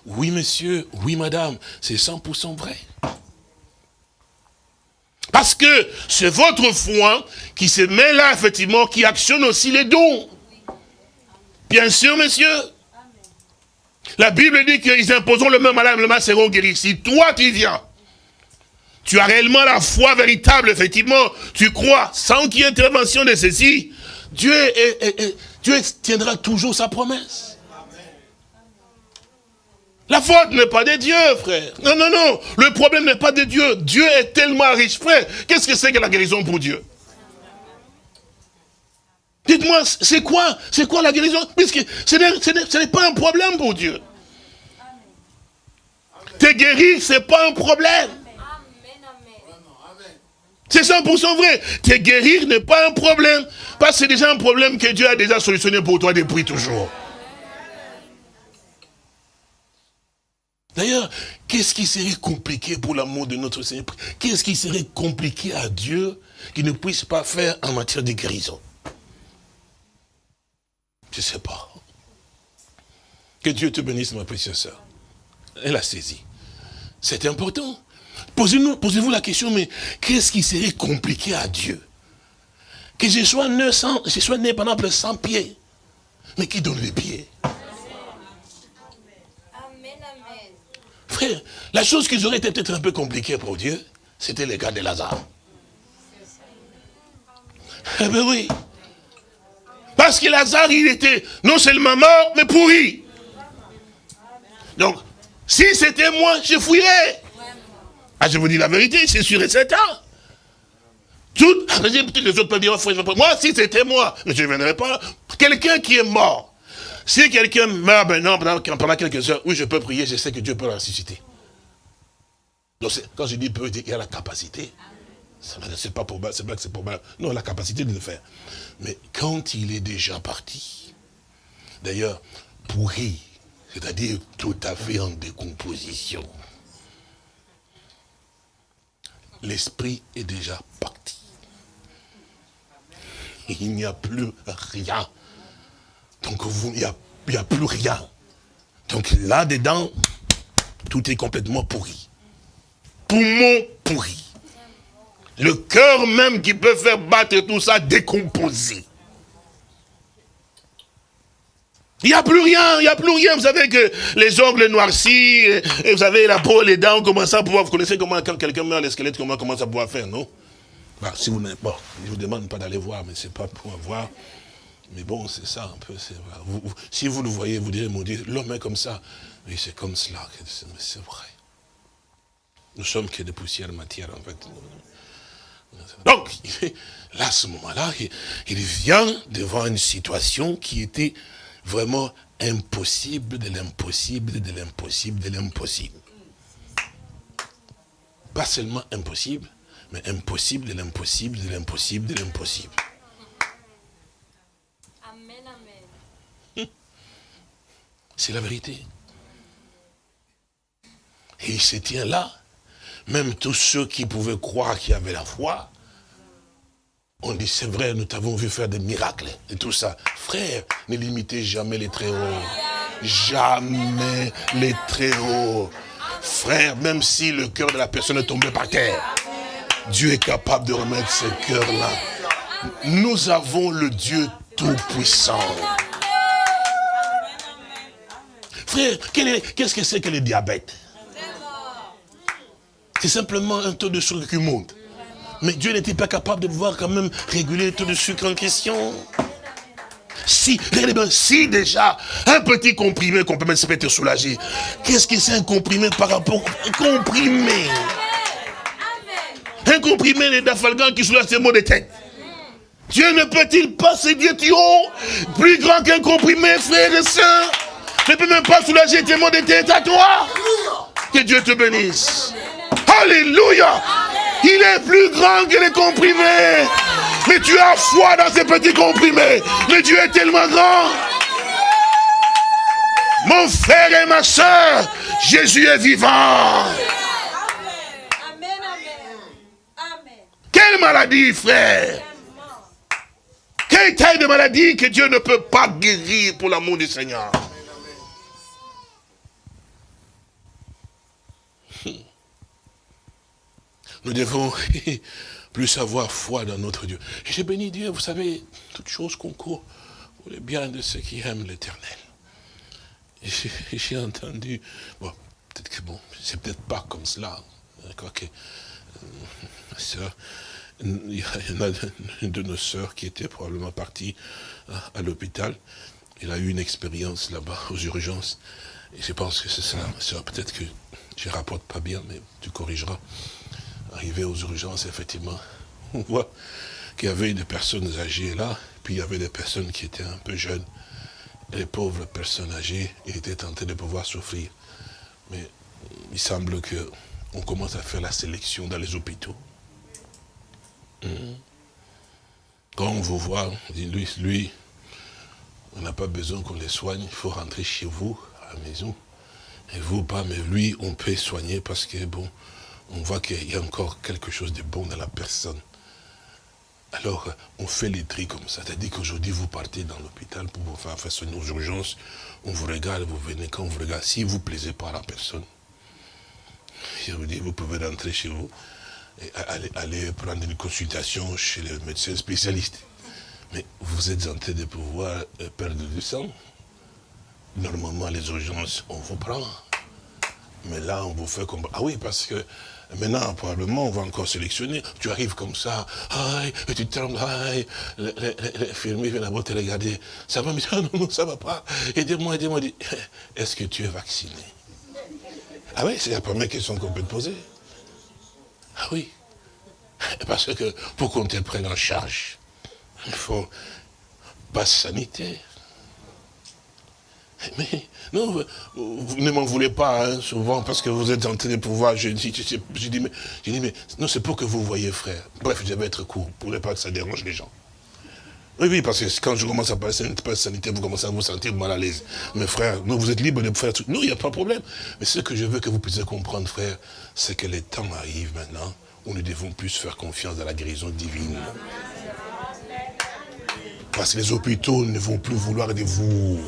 Oui, monsieur, oui, madame, c'est 100% vrai. Parce que c'est votre foi qui se met là, effectivement, qui actionne aussi les dons. Bien sûr, monsieur. La Bible dit qu'ils imposeront le même malade, le mal seront guéris. Si toi, tu viens, tu as réellement la foi véritable, effectivement, tu crois, sans qu'il y ait intervention de ceci, Dieu, Dieu tiendra toujours sa promesse. La faute n'est pas de Dieu, frère. Non, non, non. Le problème n'est pas de Dieu. Dieu est tellement riche, frère. Qu'est-ce que c'est que la guérison pour Dieu? Dites-moi, c'est quoi? C'est quoi la guérison? Puisque ce n'est pas un problème pour Dieu. Te guérir, ce n'est pas un problème. C'est 100% vrai. Te guérir n'est pas un problème. Parce que c'est déjà un problème que Dieu a déjà solutionné pour toi depuis toujours. D'ailleurs, qu'est-ce qui serait compliqué pour l'amour de notre Seigneur? Qu'est-ce qui serait compliqué à Dieu qu'il ne puisse pas faire en matière de guérison? Je ne sais pas. Que Dieu te bénisse, ma précieuse sœur. Elle a saisi. C'est important. Posez-vous posez la question, mais qu'est-ce qui serait compliqué à Dieu? Que je sois né, sans, je sois né pendant plus 100 pieds, mais qui donne les pieds Frère, la chose qui aurait été peut-être un peu compliquée pour Dieu, c'était le cas de Lazare. Eh bien oui. Parce que Lazare, il était non seulement mort, mais pourri. Donc, si c'était moi, je fouillerais. Ah, je vous dis la vérité, c'est sûr et certain. Tout, ah, les autres peuvent dire, moi, si c'était moi, mais je ne viendrai pas. Quelqu'un qui est mort, si quelqu'un meurt maintenant pendant, quelques heures, oui, je peux prier, je sais que Dieu peut le ressusciter. Donc, quand je dis peut, il y a la capacité. C'est pas pour c'est pas que c'est pour mal. Non, la capacité de le faire. Mais quand il est déjà parti, d'ailleurs, pourri, c'est-à-dire tout à fait en décomposition, l'esprit est déjà parti. Il n'y a plus rien donc il n'y a, a, plus rien. Donc là-dedans, tout est complètement pourri. Poumon pourri. Le cœur même qui peut faire battre tout ça décomposé. Il n'y a plus rien, il n'y a plus rien. Vous savez que les ongles noircis, et vous avez la peau, les dents, commencent à pouvoir, vous connaissez comment quand quelqu'un meurt, les squelettes, comment commence à pouvoir faire, non? Bah, si vous, bon, Je vous demande pas d'aller voir, mais ce n'est pas pour avoir mais bon, c'est ça un peu. si vous le voyez, vous direz, mon Dieu, l'homme est comme ça. Mais c'est comme cela, c'est vrai. Nous sommes que des poussières matière, en fait. Donc, là, à ce moment-là, il vient devant une situation qui était vraiment impossible de l'impossible, de l'impossible, de l'impossible. Pas seulement impossible, mais impossible de l'impossible, de l'impossible, de l'impossible. C'est la vérité. Et il se tient là. Même tous ceux qui pouvaient croire qu'il y avait la foi, on dit, c'est vrai, nous t'avons vu faire des miracles et tout ça. Frère, ne limitez jamais les très hauts. Jamais les très hauts. Frère, même si le cœur de la personne est tombé par terre, Dieu est capable de remettre ce cœur-là. Nous avons le Dieu Tout-Puissant. Frère, qu'est-ce que c'est que le diabète? C'est simplement un taux de sucre qui monte. Mais Dieu n'était pas capable de pouvoir quand même réguler le taux de sucre en question. Si, regardez bien, si déjà, un petit comprimé qu'on peut mettre, ça peut être soulagé. Qu'est-ce que c'est un comprimé par rapport un comprimé? Un comprimé les dafalgan qui soulage ses maux de tête. Dieu ne peut-il pas se dire, tu plus grand qu'un comprimé, frère et soeur Ne peut même pas soulager tes maux de tête à toi Que Dieu te bénisse. Alléluia Il est plus grand que les comprimés. Mais tu as foi dans ces petits comprimés. Mais Dieu est tellement grand. Mon frère et ma soeur, Jésus est vivant. Quelle maladie, frère? Quelle taille de maladie que Dieu ne peut pas guérir pour l'amour du Seigneur? Nous devons plus avoir foi dans notre Dieu. J'ai béni Dieu, vous savez, toutes choses concourent pour le bien de ceux qui aiment l'éternel. J'ai entendu, bon, peut-être que bon, c'est peut-être pas comme cela, hein, euh, ma soeur, il y en a une de nos sœurs qui était probablement partie à, à l'hôpital. Elle a eu une expérience là-bas aux urgences. Et je pense que c'est ça, ma. Peut-être que je rapporte pas bien, mais tu corrigeras. Arrivé aux urgences, effectivement, on voit qu'il y avait des personnes âgées là, puis il y avait des personnes qui étaient un peu jeunes. les pauvres personnes âgées étaient tentées de pouvoir souffrir. Mais il semble qu'on commence à faire la sélection dans les hôpitaux. Hmm. Quand on vous voit, on dit, lui, lui on n'a pas besoin qu'on les soigne, il faut rentrer chez vous, à la maison. Et vous, pas, mais lui, on peut soigner parce que, bon, on voit qu'il y a encore quelque chose de bon dans la personne. Alors, on fait les tri comme ça. C'est-à-dire qu'aujourd'hui, vous partez dans l'hôpital pour vous faire face aux urgences. On vous regarde, vous venez quand on vous regarde. Si vous ne plaisez pas à la personne, je vous dis, vous pouvez rentrer chez vous et aller, prendre une consultation chez le médecin spécialiste. Mais vous êtes en train de pouvoir euh, perdre du sang. Normalement, les urgences, on vous prend. Mais là, on vous fait comme... Ah oui, parce que Maintenant, probablement, on va encore sélectionner. Tu arrives comme ça, aïe, et tu trembles, aïe. L'infirmier vient d'abord te regarder. Ça va, mais ah non, non, ça va pas. Aidez-moi, aidez-moi. Est-ce que tu es vacciné? Ah oui, c'est la première question qu'on peut te poser. Ah oui. Parce que pour qu'on te prenne en charge, il faut passe sanitaire. Mais non, vous ne m'en voulez pas hein, souvent parce que vous êtes en train de pouvoir. Je, dis, mais, mais non, c'est pour que vous voyez, frère. Bref, je vais être court pour ne pas que ça dérange les gens. Oui, oui, parce que quand je commence à parler de sanitaire, vous commencez à vous sentir mal à l'aise. Mais frère, non, vous êtes libre de faire tout. Non, il n'y a pas de problème. Mais ce que je veux que vous puissiez comprendre, frère, c'est que les temps arrivent maintenant où nous devons plus faire confiance dans la guérison divine. Parce que les hôpitaux ne vont plus vouloir de vous.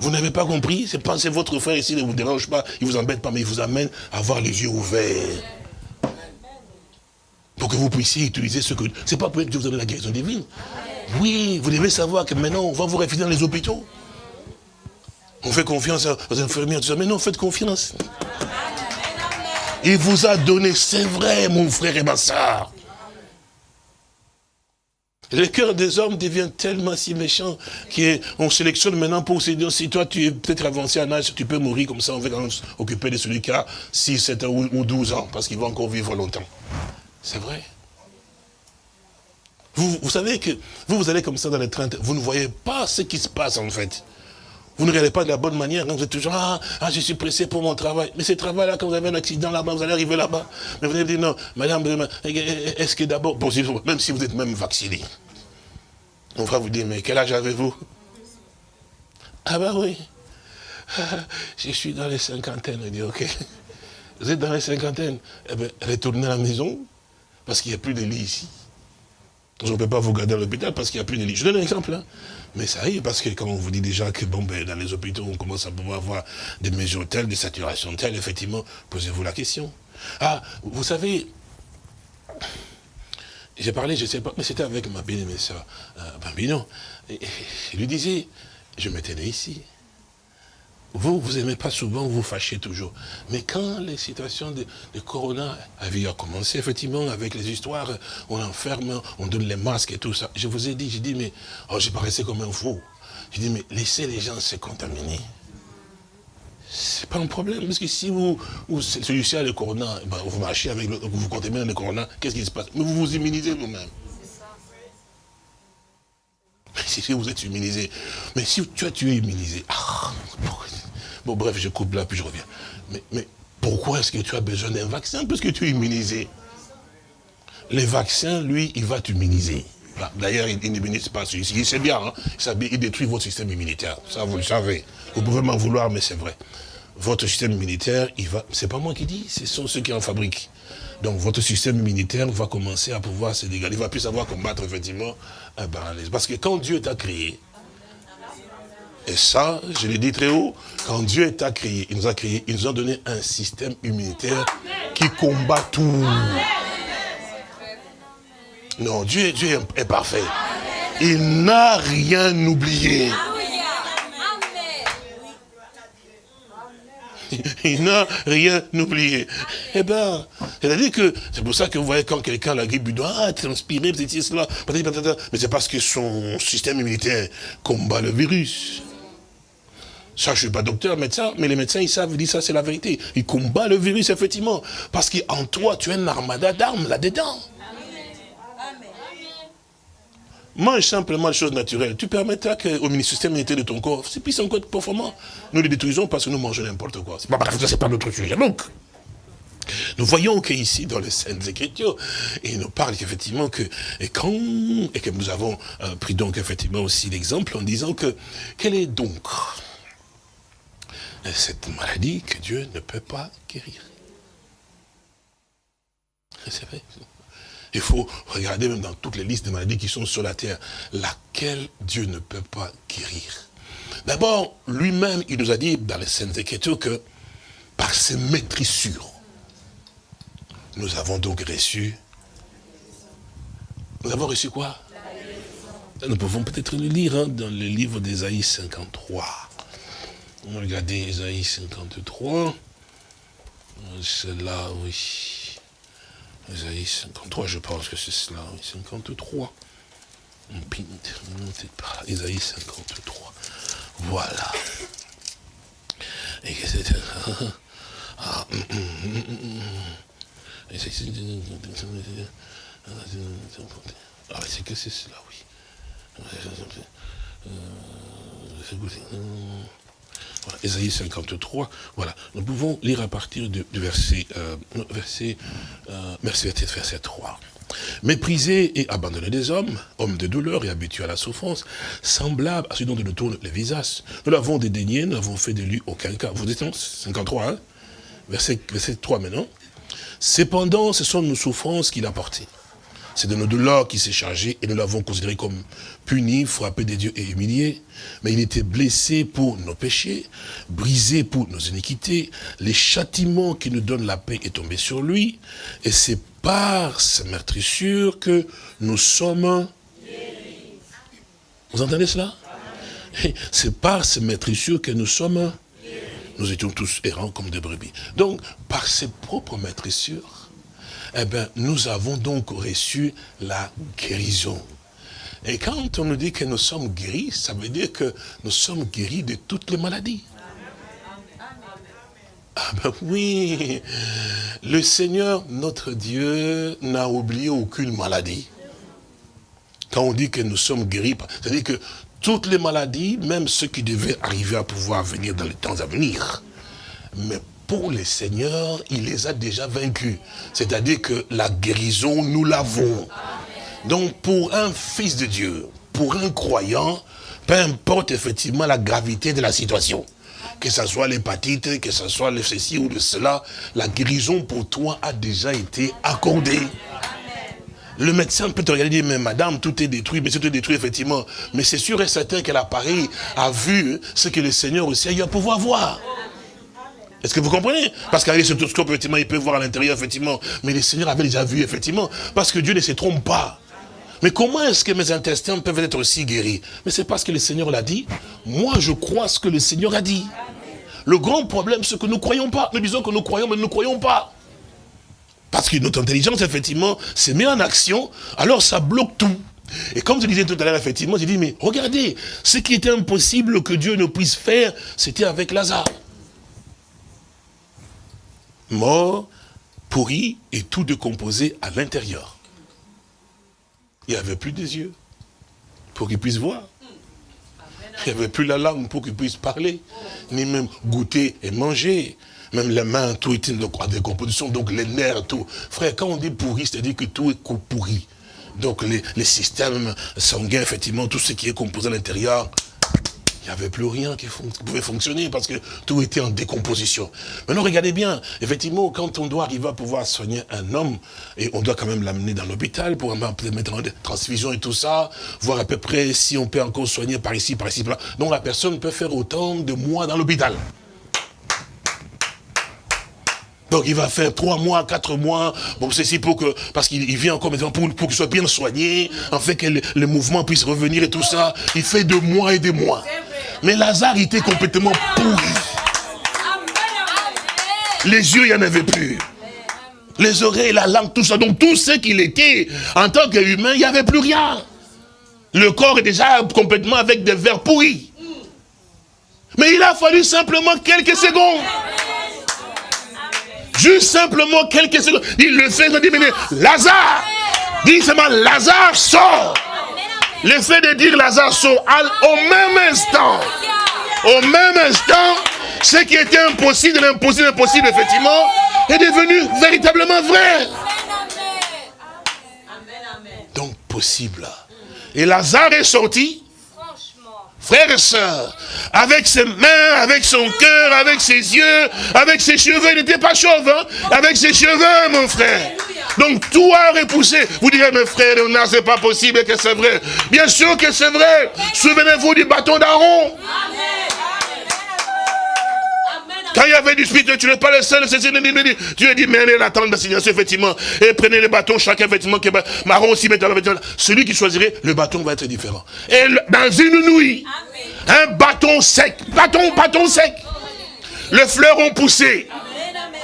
Vous n'avez pas compris C'est pas votre frère ici ne vous dérange pas, il ne vous embête pas, mais il vous amène à avoir les yeux ouverts. Pour que vous puissiez utiliser ce que... C'est pas pour que Dieu vous donne la guérison divine. Oui, vous devez savoir que maintenant, on va vous refuser dans les hôpitaux. On fait confiance aux infirmières, tout ça. Mais non, faites confiance. Il vous a donné, c'est vrai, mon frère et ma soeur. Le cœur des hommes devient tellement si méchant qu'on sélectionne maintenant pour se dire, si toi tu es peut-être avancé en âge, tu peux mourir comme ça, on va s'occuper de celui qui a 6, 7 ans ou 12 ans, parce qu'il va encore vivre longtemps. C'est vrai. Vous, vous savez que vous, vous allez comme ça dans les trains, vous ne voyez pas ce qui se passe en fait. Vous ne regardez pas de la bonne manière, vous êtes toujours, ah, ah, je suis pressé pour mon travail. Mais ce travail-là, quand vous avez un accident là-bas, vous allez arriver là-bas. Mais vous allez dire, non, madame, est-ce que d'abord, même si vous êtes même vacciné, on va vous dire, mais quel âge avez-vous? Ah ben oui, je suis dans les cinquantaines. On dit, ok, vous êtes dans les cinquantaines. Eh bien, retournez à la maison, parce qu'il n'y a plus de lit ici. Je ne peux pas vous garder à l'hôpital parce qu'il n'y a plus de lit. Je donne un exemple. Hein. Mais ça arrive parce que quand on vous dit déjà que bon, ben, dans les hôpitaux, on commence à pouvoir avoir des mesures telles, des saturations telles, effectivement, posez-vous la question. Ah, vous savez, j'ai parlé, je ne sais pas, mais c'était avec ma bien-aimée soeur, Bambino. Et, je lui disais, je m'étais né ici. Vous, vous aimez pas souvent, vous vous fâchez toujours. Mais quand les situations de, corona avaient commencé, effectivement, avec les histoires, on enferme, on donne les masques et tout ça. Je vous ai dit, j'ai dit, mais, oh, j'ai paraissé comme un fou. J'ai dit, mais laissez les gens se contaminer. C'est pas un problème, parce que si vous, vous celui-ci a le corona, eh ben, vous marchez avec le, vous contaminez le corona, qu'est-ce qui se passe? Mais vous vous immunisez vous-même. Si vous êtes immunisé, mais si tu, es immunisé, ah, bon bref, je coupe là, puis je reviens. Mais, mais pourquoi est-ce que tu as besoin d'un vaccin Parce que tu es immunisé. Les vaccins, lui, il va t'immuniser. D'ailleurs, il n'immunise pas celui-ci. C'est bien, hein? il détruit votre système immunitaire. Ça, vous le savez. Vous pouvez m'en vouloir, mais c'est vrai. Votre système immunitaire, il va. C'est pas moi qui dis, ce sont ceux qui en fabriquent. Donc votre système immunitaire va commencer à pouvoir se dégager. Il va plus savoir combattre effectivement un paralysme. Parce que quand Dieu t'a créé, et ça, je l'ai dit très haut, quand Dieu t'a créé, il nous a créé, il nous a donné un système immunitaire qui combat tout. Non, Dieu est parfait. Il n'a rien oublié. Il n'a rien oublié. Eh bien, c'est-à-dire que, c'est pour ça que vous voyez quand quelqu'un la grippe, il doit ah, transpirer, c'est cela, mais c'est parce que son système immunitaire combat le virus. Ça, je ne suis pas docteur, médecin, mais les médecins, ils savent, ils disent ça, c'est la vérité. Ils combattent le virus, effectivement. Parce qu'en toi, tu as une armada d'armes là-dedans. Mange simplement les choses naturelles. Tu permettras qu'au système immunitaire de ton corps, c'est plus encore performant. Nous les détruisons parce que nous mangeons n'importe quoi. C'est pas pas notre sujet. Donc, nous voyons qu'ici, dans les Saintes Écritures, il nous parle effectivement que, et quand, et que nous avons euh, pris donc effectivement aussi l'exemple en disant que, quelle est donc cette maladie que Dieu ne peut pas guérir? C'est vrai. Il faut regarder même dans toutes les listes de maladies qui sont sur la terre, laquelle Dieu ne peut pas guérir? D'abord, lui-même, il nous a dit dans les Saintes Écritures que par ses maîtrissures, nous avons donc reçu. Nous avons reçu quoi? Nous pouvons peut-être le lire hein, dans le livre d'Ésaïe 53. Regardez Ésaïe 53. C'est là, oui. Isaïe 53, je pense que c'est cela, 53. Peut-être pas, Isaïe 53. Voilà. Et que c'est... Ah, ah c'est que c'est cela, oui. Euh, Ésaïe 53, voilà. Nous pouvons lire à partir du, verset, euh, verset, euh, verset, verset 3. Méprisé et abandonné des hommes, hommes de douleur et habitués à la souffrance, semblable à celui dont nous tourne les visages. Nous l'avons dédaigné, nous n'avons fait de lui aucun cas. Vous dites 53, hein? Verset, verset 3 maintenant. Cependant, ce sont nos souffrances qu'il a portées. C'est de nos douleurs qu'il s'est chargé et nous l'avons considéré comme puni, frappé des dieux et humilié. Mais il était blessé pour nos péchés, brisé pour nos iniquités. Les châtiments qui nous donnent la paix est tombé sur lui. Et c'est par sa meurtrissure que nous sommes... Vous entendez cela? C'est par sa meurtrissure que nous sommes... Nous étions tous errants comme des brebis. Donc, par ses propres maîtrissures, eh bien, nous avons donc reçu la guérison. Et quand on nous dit que nous sommes guéris, ça veut dire que nous sommes guéris de toutes les maladies. Ah ben oui, le Seigneur, notre Dieu, n'a oublié aucune maladie. Quand on dit que nous sommes guéris, c'est-à-dire que toutes les maladies, même ceux qui devaient arriver à pouvoir venir dans les temps à venir, mais pour les seigneurs, il les a déjà vaincus. C'est-à-dire que la guérison, nous l'avons. Donc pour un fils de Dieu, pour un croyant, peu importe effectivement la gravité de la situation, que ce soit l'hépatite, que ce soit le ceci ou le cela, la guérison pour toi a déjà été accordée. Le médecin peut te regarder et dire, mais madame, tout est détruit, mais tout est détruit, effectivement. Mais c'est sûr et certain que l'appareil a vu ce que le Seigneur aussi a eu à pouvoir voir. Est-ce que vous comprenez? Parce qu'avec ce scope, effectivement, il peut voir à l'intérieur, effectivement. Mais le Seigneur avait déjà vu, effectivement. Parce que Dieu ne se trompe pas. Mais comment est-ce que mes intestins peuvent être aussi guéris? Mais c'est parce que le Seigneur l'a dit. Moi, je crois ce que le Seigneur a dit. le grand problème, c'est que nous ne croyons pas. Nous disons que nous croyons, mais nous ne croyons pas. Parce que notre intelligence, effectivement, se met en action, alors ça bloque tout. Et comme je disais tout à l'heure, effectivement, j'ai dit, mais regardez, ce qui était impossible que Dieu ne puisse faire, c'était avec Lazare. Mort, pourri et tout décomposé à l'intérieur. Il n'y avait plus des yeux pour qu'il puisse voir. Il n'y avait plus la langue pour qu'il puisse parler, ni même goûter et manger. Même les mains, tout était en décomposition, donc les nerfs, tout. Frère, quand on dit pourri, c'est-à-dire que tout est pourri. Donc les, les systèmes sanguins, effectivement, tout ce qui est composé à l'intérieur, il n'y avait plus rien qui, pouvait fonctionner parce que tout était en décomposition. Maintenant, regardez bien, effectivement, quand on doit arriver à pouvoir soigner un homme, et on doit quand même l'amener dans l'hôpital pour mettre en transfusion et tout ça, voir à peu près si on peut encore soigner par ici, par ici, par là. Donc la personne peut faire autant de mois dans l'hôpital. Donc il va faire trois mois, quatre mois, bon ceci pour que, parce qu'il vient encore maintenant pour, pour qu'il soit bien soigné, en fait que le, le, mouvement puisse revenir et tout ça. Il fait de mois et des mois. Mais Lazare était complètement pourri. Les yeux, il n'y en avait plus. Les oreilles, la langue, tout ça. Donc tout ce qu'il était, en tant qu'humain, il n'y avait plus rien. Le corps est déjà complètement avec des vers pourris. Mais il a fallu simplement quelques secondes. Juste simplement quelques secondes. Il le fait, il dit, mais Lazare, dit seulement, Lazare sort. Le fait de dire Lazare sort, au même instant, au même instant, ce qui était impossible, l'impossible, impossible, effectivement, est devenu véritablement vrai. Donc possible. Et Lazare est sorti, frères et sœurs, avec ses mains, avec son cœur, avec ses yeux, avec ses cheveux, il n'était pas chauve, hein? avec ses cheveux, mon frère. Donc tout a repoussé. Vous direz, mes frères, Léonard, c'est pas possible que c'est vrai. Bien sûr que c'est vrai. Souvenez-vous du bâton d'Aaron. Quand il y avait du spirituel, tu n'es pas le seul, Dieu dit, menez la tente d'assignation, effectivement, et prenez les bâtons, chacun, effectivement, qui marron aussi, maintenant, celui qui choisirait, le bâton va être différent. Et dans une nuit, un bâton sec, bâton, bâton sec, les fleurs ont poussé,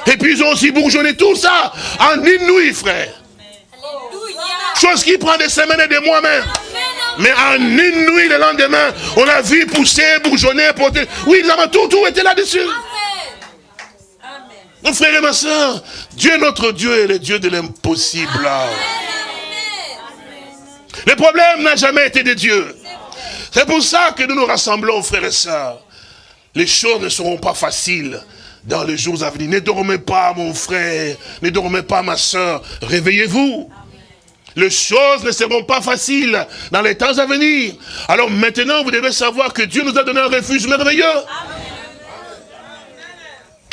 et puis ils ont aussi bourgeonné tout ça, en une nuit, frère. Chose qui prend des semaines et des mois même. Mais en une nuit, le lendemain, on a vu pousser, bourgeonner, porter. Oui, tout, tout était là-dessus. Mon frère et ma soeur, Dieu notre Dieu est le Dieu de l'impossible. Le problème n'a jamais été de Dieu. C'est pour ça que nous nous rassemblons, frères et sœurs. Les choses ne seront pas faciles dans les jours à venir. Ne dormez pas, mon frère. Ne dormez pas, ma soeur. Réveillez-vous. Les choses ne seront pas faciles dans les temps à venir. Alors maintenant, vous devez savoir que Dieu nous a donné un refuge merveilleux.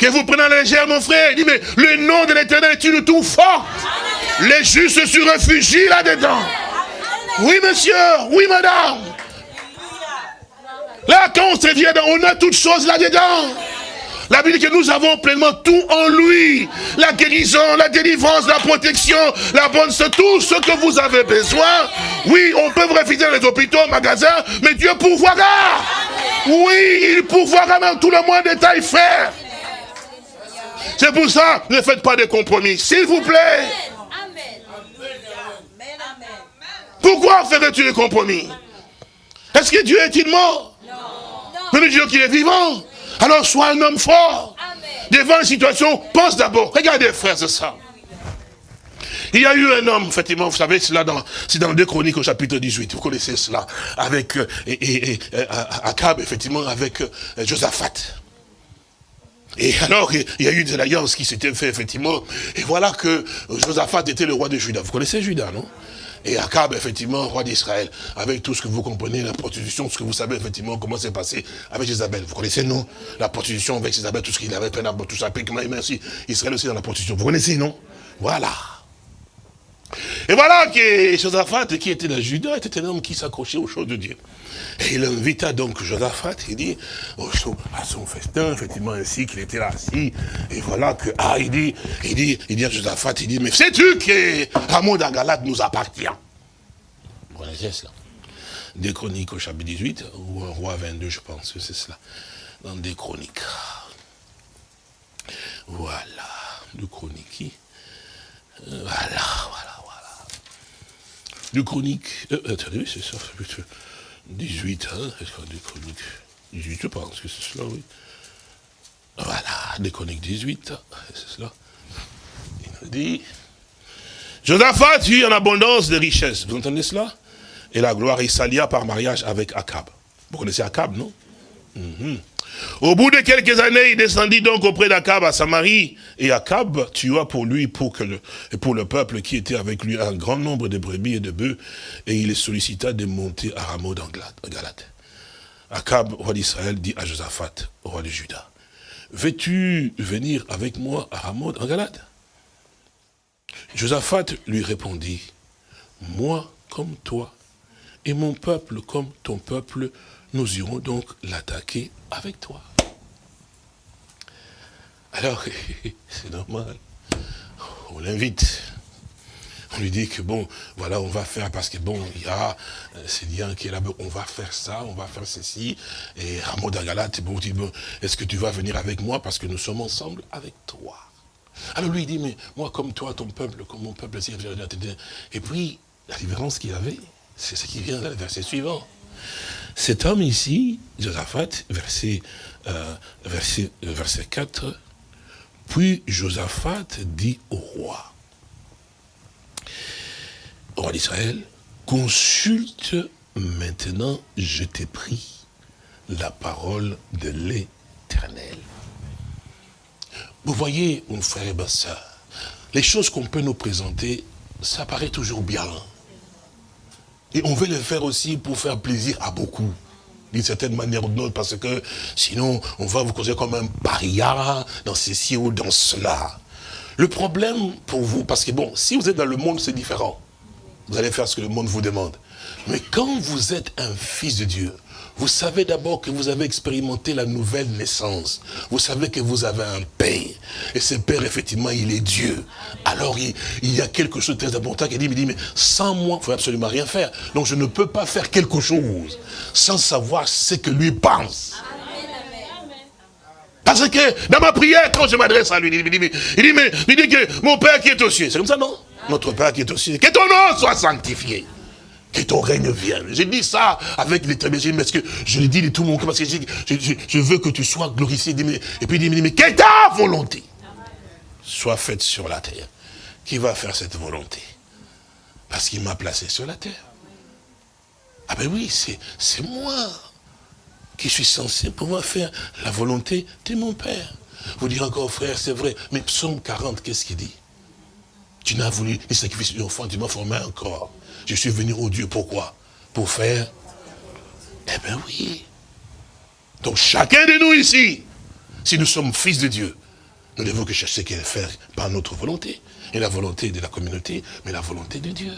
Que vous prenez à la légère, mon frère. Il dit, mais le nom de l'éternel est une tour forte. Les justes se réfugient là-dedans. Oui, monsieur. Oui, madame. Là, quand on se vient, on a toutes choses là-dedans. La Bible dit que nous avons pleinement tout en lui. La guérison, la délivrance, la protection, la bonne c'est tout ce que vous avez besoin. Oui, on peut vous refuser les hôpitaux, magasins, mais Dieu pourvoira. Oui, il pourvoira même tout le moins détail, frère. C'est pour ça, ne faites pas de compromis, s'il vous plaît. Pourquoi ferais-tu des compromis? Est-ce que Dieu est-il mort? Mais nous disons qu'il est vivant. Alors sois un homme fort. Devant une situation, pense d'abord. Regardez, frère, c'est ça. Il y a eu un homme, effectivement, vous savez, c'est dans, dans 2 Chroniques au chapitre 18, vous connaissez cela, avec euh, et, euh, Akab, effectivement, avec euh, Josaphat. Et alors, il y a eu des alliances qui s'étaient faites, effectivement. Et voilà que Josaphat était le roi de Juda. Vous connaissez Juda, non? Et Akab, effectivement, roi d'Israël, avec tout ce que vous comprenez, la prostitution, ce que vous savez, effectivement, comment c'est passé avec Isabelle. Vous connaissez, non? La prostitution avec Isabelle, tout ce qu'il avait fait, tout ça, merci. Israël aussi dans la prostitution. Vous connaissez, non? Voilà. Et voilà que Josaphat, qui était dans Juda, était un homme qui s'accrochait aux choses de Dieu. Et il invita donc Josaphat, il dit, à son festin, effectivement, ainsi qu'il était là assis. Et voilà que, ah, il dit, il dit, il dit à Josaphat, il dit, mais sais-tu que Ramon d'Agalade nous appartient? Vous connaissez cela Des chroniques au chapitre 18, ou un roi 22, je pense que c'est cela. Dans des chroniques. Voilà, le chronique. Euh, Voilà, voilà, Le chronique. Euh, attendez, c'est ça. 18, hein Est-ce qu'on a des chroniques 18, je pense que c'est cela, oui. Voilà, des chroniques 18, c'est cela. Il nous dit. Josaphat eut en abondance de richesses. Vous entendez cela? Et la gloire, il s'allia par mariage avec Akab. Vous connaissez Akab, non? Mhm. Au bout de quelques années, il descendit donc auprès d'Akab à Samarie, et Akab tua pour lui et pour le peuple qui était avec lui un grand nombre de brebis et de bœufs, et il les sollicita de monter à Gala- en Galate. Akab, roi d'Israël, dit à Josaphat, roi de Juda, veux-tu venir avec moi à Ramoth en Galate? Josaphat lui répondit, moi comme toi, et mon peuple comme ton peuple, nous irons donc l'attaquer avec toi. Alors, c'est normal. On l'invite. On lui dit que bon, voilà, on va faire, parce que bon, il y a euh, c'est bien qui est là-bas, on va faire ça, on va faire ceci. Et Rameau d'Agalat, bon, bon, est-ce que tu vas venir avec moi parce que nous sommes ensemble avec toi? Alors lui, il dit, mais moi comme toi, ton peuple, comme mon peuple, c'est- et puis, la différence qu'il avait, c'est ce qui vient dans le verset suivant. Cet homme ici, Josaphat, verset, euh, verset, euh, verset 4, puis Josaphat dit au roi, au roi d'Israël, consulte maintenant, je t'ai pris, la parole de l'éternel. Vous voyez, mon frère et ma soeur, les choses qu'on peut nous présenter, ça paraît toujours bien. Et on veut le faire aussi pour faire plaisir à beaucoup. D'une certaine manière ou d'une autre, parce que sinon, on va vous considérer comme un paria dans ceci ou dans cela. Le problème pour vous, parce que bon, si vous êtes dans le monde, c'est différent. Vous allez faire ce que le monde vous demande. Mais quand vous êtes un fils de Dieu, vous savez d'abord que vous avez expérimenté la nouvelle naissance. Vous savez que vous avez un Père. Et ce Père, effectivement, il est Dieu. Alors, il, y a quelque chose de très important qui dit, il dit, mais sans moi, il ne faut absolument rien faire. Donc, je ne peux pas faire quelque chose sans savoir ce que lui pense. Parce que dans ma prière, quand je m'adresse à lui, il dit, mais, il dit, il dit que mon Père qui est aux cieux, c'est comme ça, non? Notre Père qui est aux cieux, que ton nom soit sanctifié. Que ton règne vienne. J'ai dit ça avec mais est-ce que je l'ai dit de tout mon cœur parce que je, je, veux que tu sois glorifié. Et puis il dit, mais quelle ta volonté? Soit faite sur la terre. Qui va faire cette volonté? Parce qu'il m'a placé sur la terre. Ah ben oui, c'est moi qui suis censé pouvoir faire la volonté de mon Père. Vous direz encore, frère, c'est vrai. Mais psaume 40, qu'est-ce qu'il dit? Tu n'as voulu ni sacrifice d'une enfant, tu m'as formé un corps. Je suis venu au Dieu, pourquoi? Pour faire? Eh bien oui. Donc chacun de nous ici, si nous sommes fils de Dieu, nous devons que chercher qu'elle faire par notre volonté. Et la volonté de la communauté, mais la volonté de Dieu.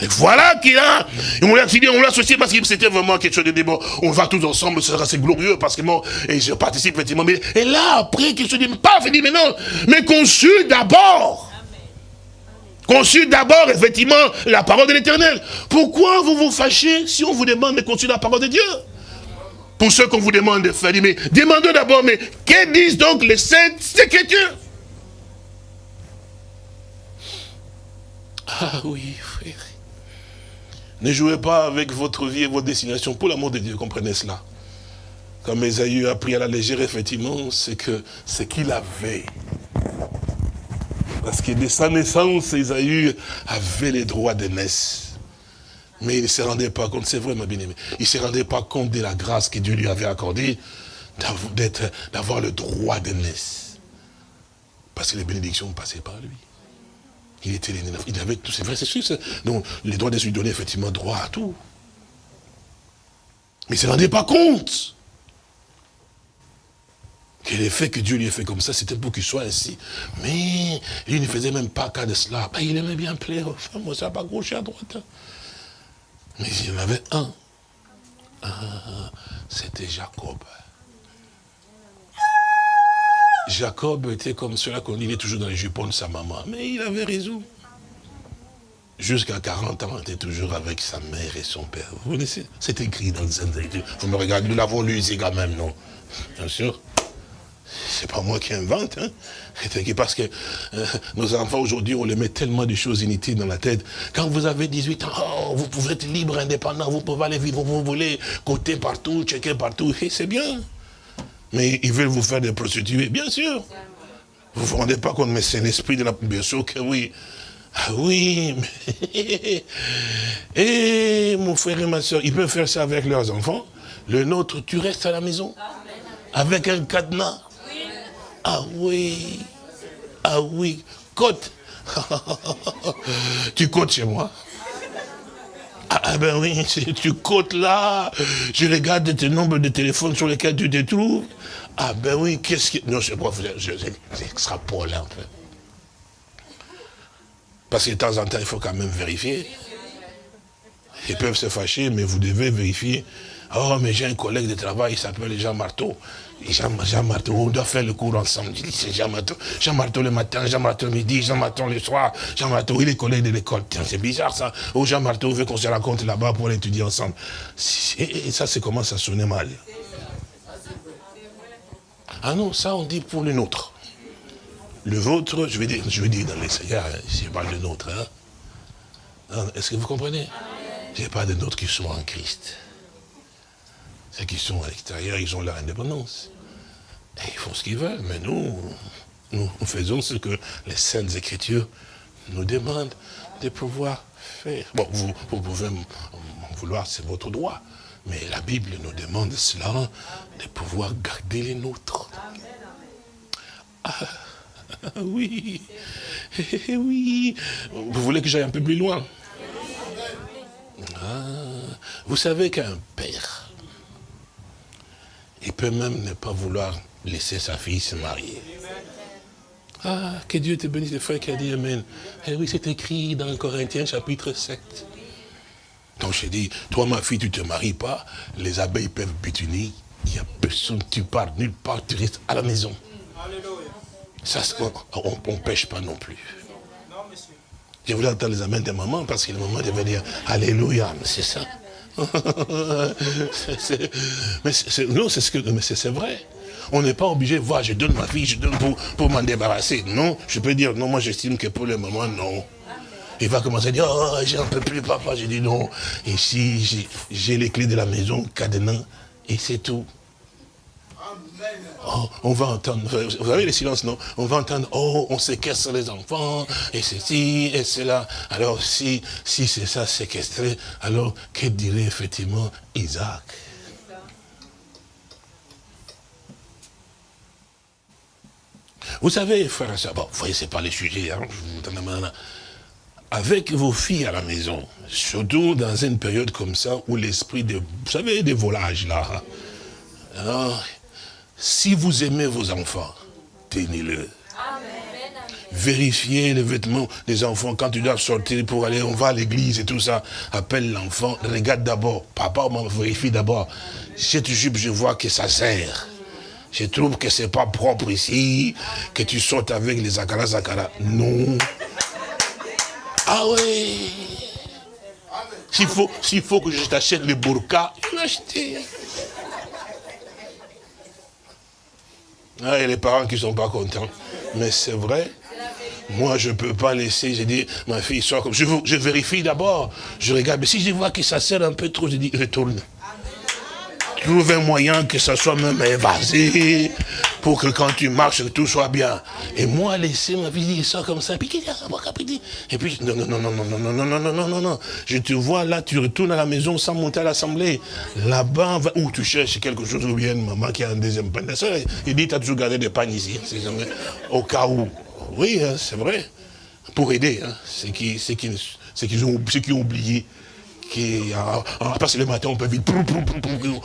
Et voilà qu'il a, on l'a on l'a associé parce que c'était vraiment quelque chose de bon, on va tous ensemble, ce sera assez glorieux parce que moi, et je participe effectivement, mais, et là, après, quelque chose de, pas il dit, mais non, mais consulte d'abord. Consulte d'abord, effectivement, la parole de l'éternel. Pourquoi vous vous fâchez si on vous demande de consulter la parole de Dieu? Pour ceux qu'on vous demande de faire, mais demandez d'abord, mais que disent donc les saintes écritures? Ah oui, frère. Ne jouez pas avec votre vie et votre destination. Pour l'amour de Dieu, comprenez cela. Comme Esaü a pris à la légère, effectivement, c'est que ce qu'il avait. Parce que de sa naissance, Esaü avait les droits de naissance. Mais il ne se rendait pas compte, c'est vrai ma bien-aimée, il ne se rendait pas compte de la grâce que Dieu lui avait accordée d'avoir le droit de naissance. Parce que les bénédictions passaient par lui. Il était. Il avait tout, c'est vrai, c'est sûr. Donc, les droits de lui donnaient effectivement droit à tout. Mais il ne se rendait pas compte que le que Dieu lui ait fait comme ça, c'était pour qu'il soit ainsi. Mais il ne faisait même pas cas de cela. Ben, il aimait bien plaire aux femmes, moi, ça pas gauche et à droite. hein. Mais il y en avait un. Ah, c'était Jacob. Jacob était comme cela qu'on dit, il est toujours dans les jupons de sa maman. Mais il avait raison. Jusqu'à 40 ans, il était toujours avec sa mère et son père. Vous connaissez? C'est écrit dans le Saint Écriture. Vous me regardez, nous l'avons lu ici quand même, non? Bien sûr. C'est pas moi qui invente, hein. Parce que euh, nos enfants aujourd'hui, on les met tellement de choses inutiles dans la tête. Quand vous avez 18 ans, oh, vous pouvez être libre, indépendant, vous pouvez aller vivre où vous voulez, côté partout, checker partout, et c'est bien. Mais ils veulent vous faire des prostituées, bien sûr. Vous ne vous rendez pas compte, mais c'est l'esprit de la... Bien sûr que oui. Ah oui, mais... Et mon frère et ma soeur, ils peuvent faire ça avec leurs enfants. Le nôtre, tu restes à la maison. Avec un cadenas. Ah oui. Ah oui. Côte. tu côtes chez moi. Ah, ah ben oui, tu côtes là, je regarde tes nombres de téléphones sur lesquels tu te trouves. Ah ben oui, qu'est-ce que... Non, c'est pas... J'extrapole un peu. Parce que de temps en temps, il faut quand même vérifier. Ils peuvent se fâcher, mais vous devez vérifier. Oh, mais j'ai un collègue de travail, il s'appelle Jean Marteau. Jean, Jean, on doit faire le cours ensemble. Je dis, c'est Jean Marteau. Jean Marteau le matin, Jean Marteau le midi, Jean Marteau le soir. Jean Marteau, il est collègue de l'école. C'est bizarre ça. Oh, Jean Marteau veut qu'on se rencontre là-bas pour étudier ensemble. Et ça, c'est commence à sonner mal? Ah non, ça on dit pour le nôtre. Le vôtre, je vais dire, je vais dire dans les Seigneurs, je parle de nôtre. Hein. Est-ce que vous comprenez? A pas de nôtres qui sont en Christ. Ceux qui sont à l'extérieur, ils ont leur indépendance. Et ils font ce qu'ils veulent. Mais nous, nous faisons ce que les Saintes Écritures nous demandent de pouvoir faire. Bon, vous, pouvez m'en vouloir, c'est votre droit. Mais la Bible nous demande cela, de pouvoir garder les nôtres. Ah, oui, oui. Vous voulez que j'aille un peu plus loin? Ah, Vous savez qu'un père, il peut même ne pas vouloir laisser sa fille se marier. Ah, que Dieu te bénisse, le frère qui a dit Amen. Eh oui, c'est écrit dans Corinthiens chapitre 7. Donc je dis, toi ma fille, tu ne te maries pas, les abeilles peuvent butinir, il n'y a personne, tu pars nulle part, tu restes à la maison. Ça, on ne pêche pas non plus. Je voulais entendre les amens des mamans, parce que le moment de dire Alléluia, c'est ça. mais non, c'est ce que, mais c'est vrai. On n'est pas obligé voir, je donne ma fille, je donne pour, pour m'en débarrasser. Non, je peux dire, non, moi j'estime que pour le moment, non. Il va commencer à dire, oh, j'en peux plus, papa. J'ai dit non. Ici, j'ai les clés de la maison, cadenas, et c'est tout. Oh, on va entendre, vous avez le silence, non? On va entendre, oh, on séquestre les enfants, et ceci, et cela. Alors, si, si c'est ça, séquestré, alors, que dirait effectivement Isaac? Vous savez, frère et bon, vous voyez, c'est pas le sujet, hein, avec vos filles à la maison, surtout dans une période comme ça où l'esprit de, vous savez, des volages là. Alors, si vous aimez vos enfants, tenez-le. Vérifiez les vêtements des enfants quand tu dois sortir pour aller, on va à l'église et tout ça. Appelle l'enfant, regarde d'abord. Papa, maman, vérifie d'abord. Cette jupe, je vois que ça sert. Je trouve que c'est pas propre ici, que tu sortes avec les akara zakara. Non. Ah oui. S'il faut, faut que je t'achète le burqa, je vais Ah, et les parents qui ne sont pas contents. Mais c'est vrai. Moi, je ne peux pas laisser, j'ai dit, ma fille sort comme... Je, je vérifie d'abord. Je regarde. Mais si je vois que ça sert un peu trop, je dis, retourne trouve un moyen que ça soit même évasé, pour que quand tu marches, tout soit bien. Et moi, laisser ma vie ça comme ça, et puis, non, non, non, non, non, non, non, non, non, non, non, non, je te vois là, tu retournes à la maison sans monter à l'assemblée. Là-bas, où tu cherches quelque chose, ou bien maman qui a un deuxième pain. Il dit, tu toujours gardé des pagnes ici, au cas où. Oui, c'est vrai, pour aider, hein, ceux qui, qui, qui, ont, ceux qui ont oublié qui, ah, ah, que le matin, on peut vite,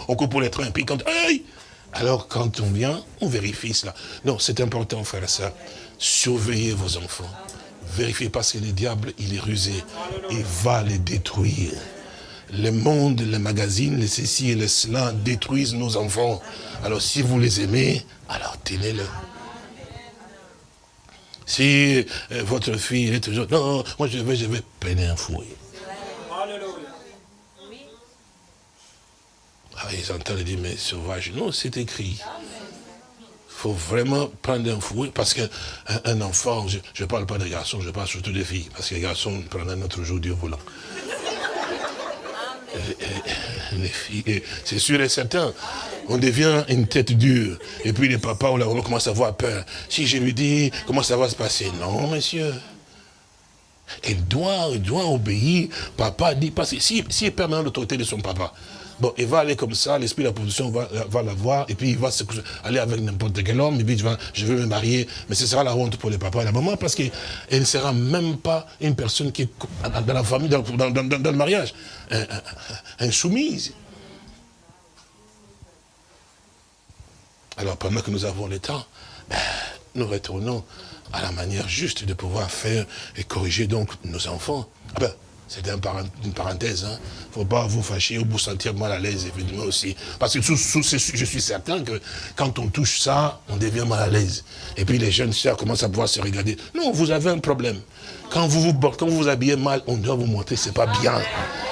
on coupe pour les trains, puis quand, alors quand on vient, on vérifie cela. Non, c'est important, frère et. Surveillez vos enfants. Vérifiez parce que le diable, il est rusé. Il va les détruire. Le monde, les magazines, les ceci et les cela détruisent nos enfants. Alors si vous les aimez, alors tenez-le. Si euh, votre fille est toujours, non, moi je vais, je vais peiner un fouet. Ah, ils entendent dire, mais sauvage. Non, c'est écrit. faut vraiment prendre un fouet, parce qu'un un enfant, je ne parle pas des garçons, je parle surtout des filles, parce que les garçons prennent un autre jour du volant. Les filles, c'est sûr et certain, on devient une tête dure. Et puis les papas, on, on commence à avoir peur. Si je lui dis, comment ça va se passer? Non, monsieur. Elle doit, elle doit obéir. Papa dit, parce que si, si elle perd l'autorité de son papa, Bon, il va aller comme ça, l'esprit de la position va, va la voir, et puis il va aller avec n'importe quel homme, et puis je veux me marier, mais ce sera la honte pour les papas et la maman, parce qu'elle ne sera même pas une personne qui est dans la famille, dans, le mariage, insoumise. Alors pendant que nous avons le temps, ben, nous retournons à la manière juste de pouvoir faire et corriger donc nos enfants. Ah ben, c'est une parenthèse. Il hein. ne faut pas vous fâcher ou vous sentir mal à l'aise, évidemment aussi. Parce que je suis certain que quand on touche ça, on devient mal à l'aise. Et puis les jeunes sœurs commencent à pouvoir se regarder. Non, vous avez un problème. Quand vous vous, quand vous, vous habillez mal, on doit vous montrer c'est pas bien.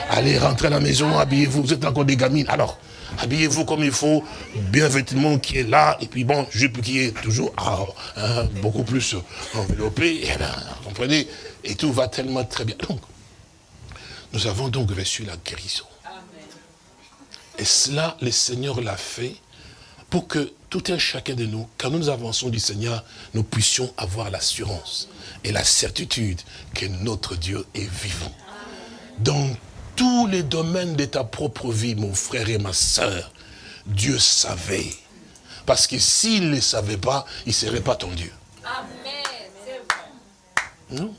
Allez, rentrez à la maison, habillez-vous. Vous êtes encore des gamines. Alors, habillez-vous comme il faut, bien vêtement qui est là, et puis bon, jupe qui est toujours ah, hein, beaucoup plus enveloppé, et ben, comprenez, et tout va tellement très bien. Donc, nous avons donc reçu la guérison. Et cela, le Seigneur l'a fait pour que tout un chacun de nous, quand nous avançons du Seigneur, nous puissions avoir l'assurance et la certitude que notre Dieu est vivant. Dans tous les domaines de ta propre vie, mon frère et ma soeur, Dieu savait. Parce que s'il ne le savait pas, il ne serait pas ton Dieu. Amen. Non?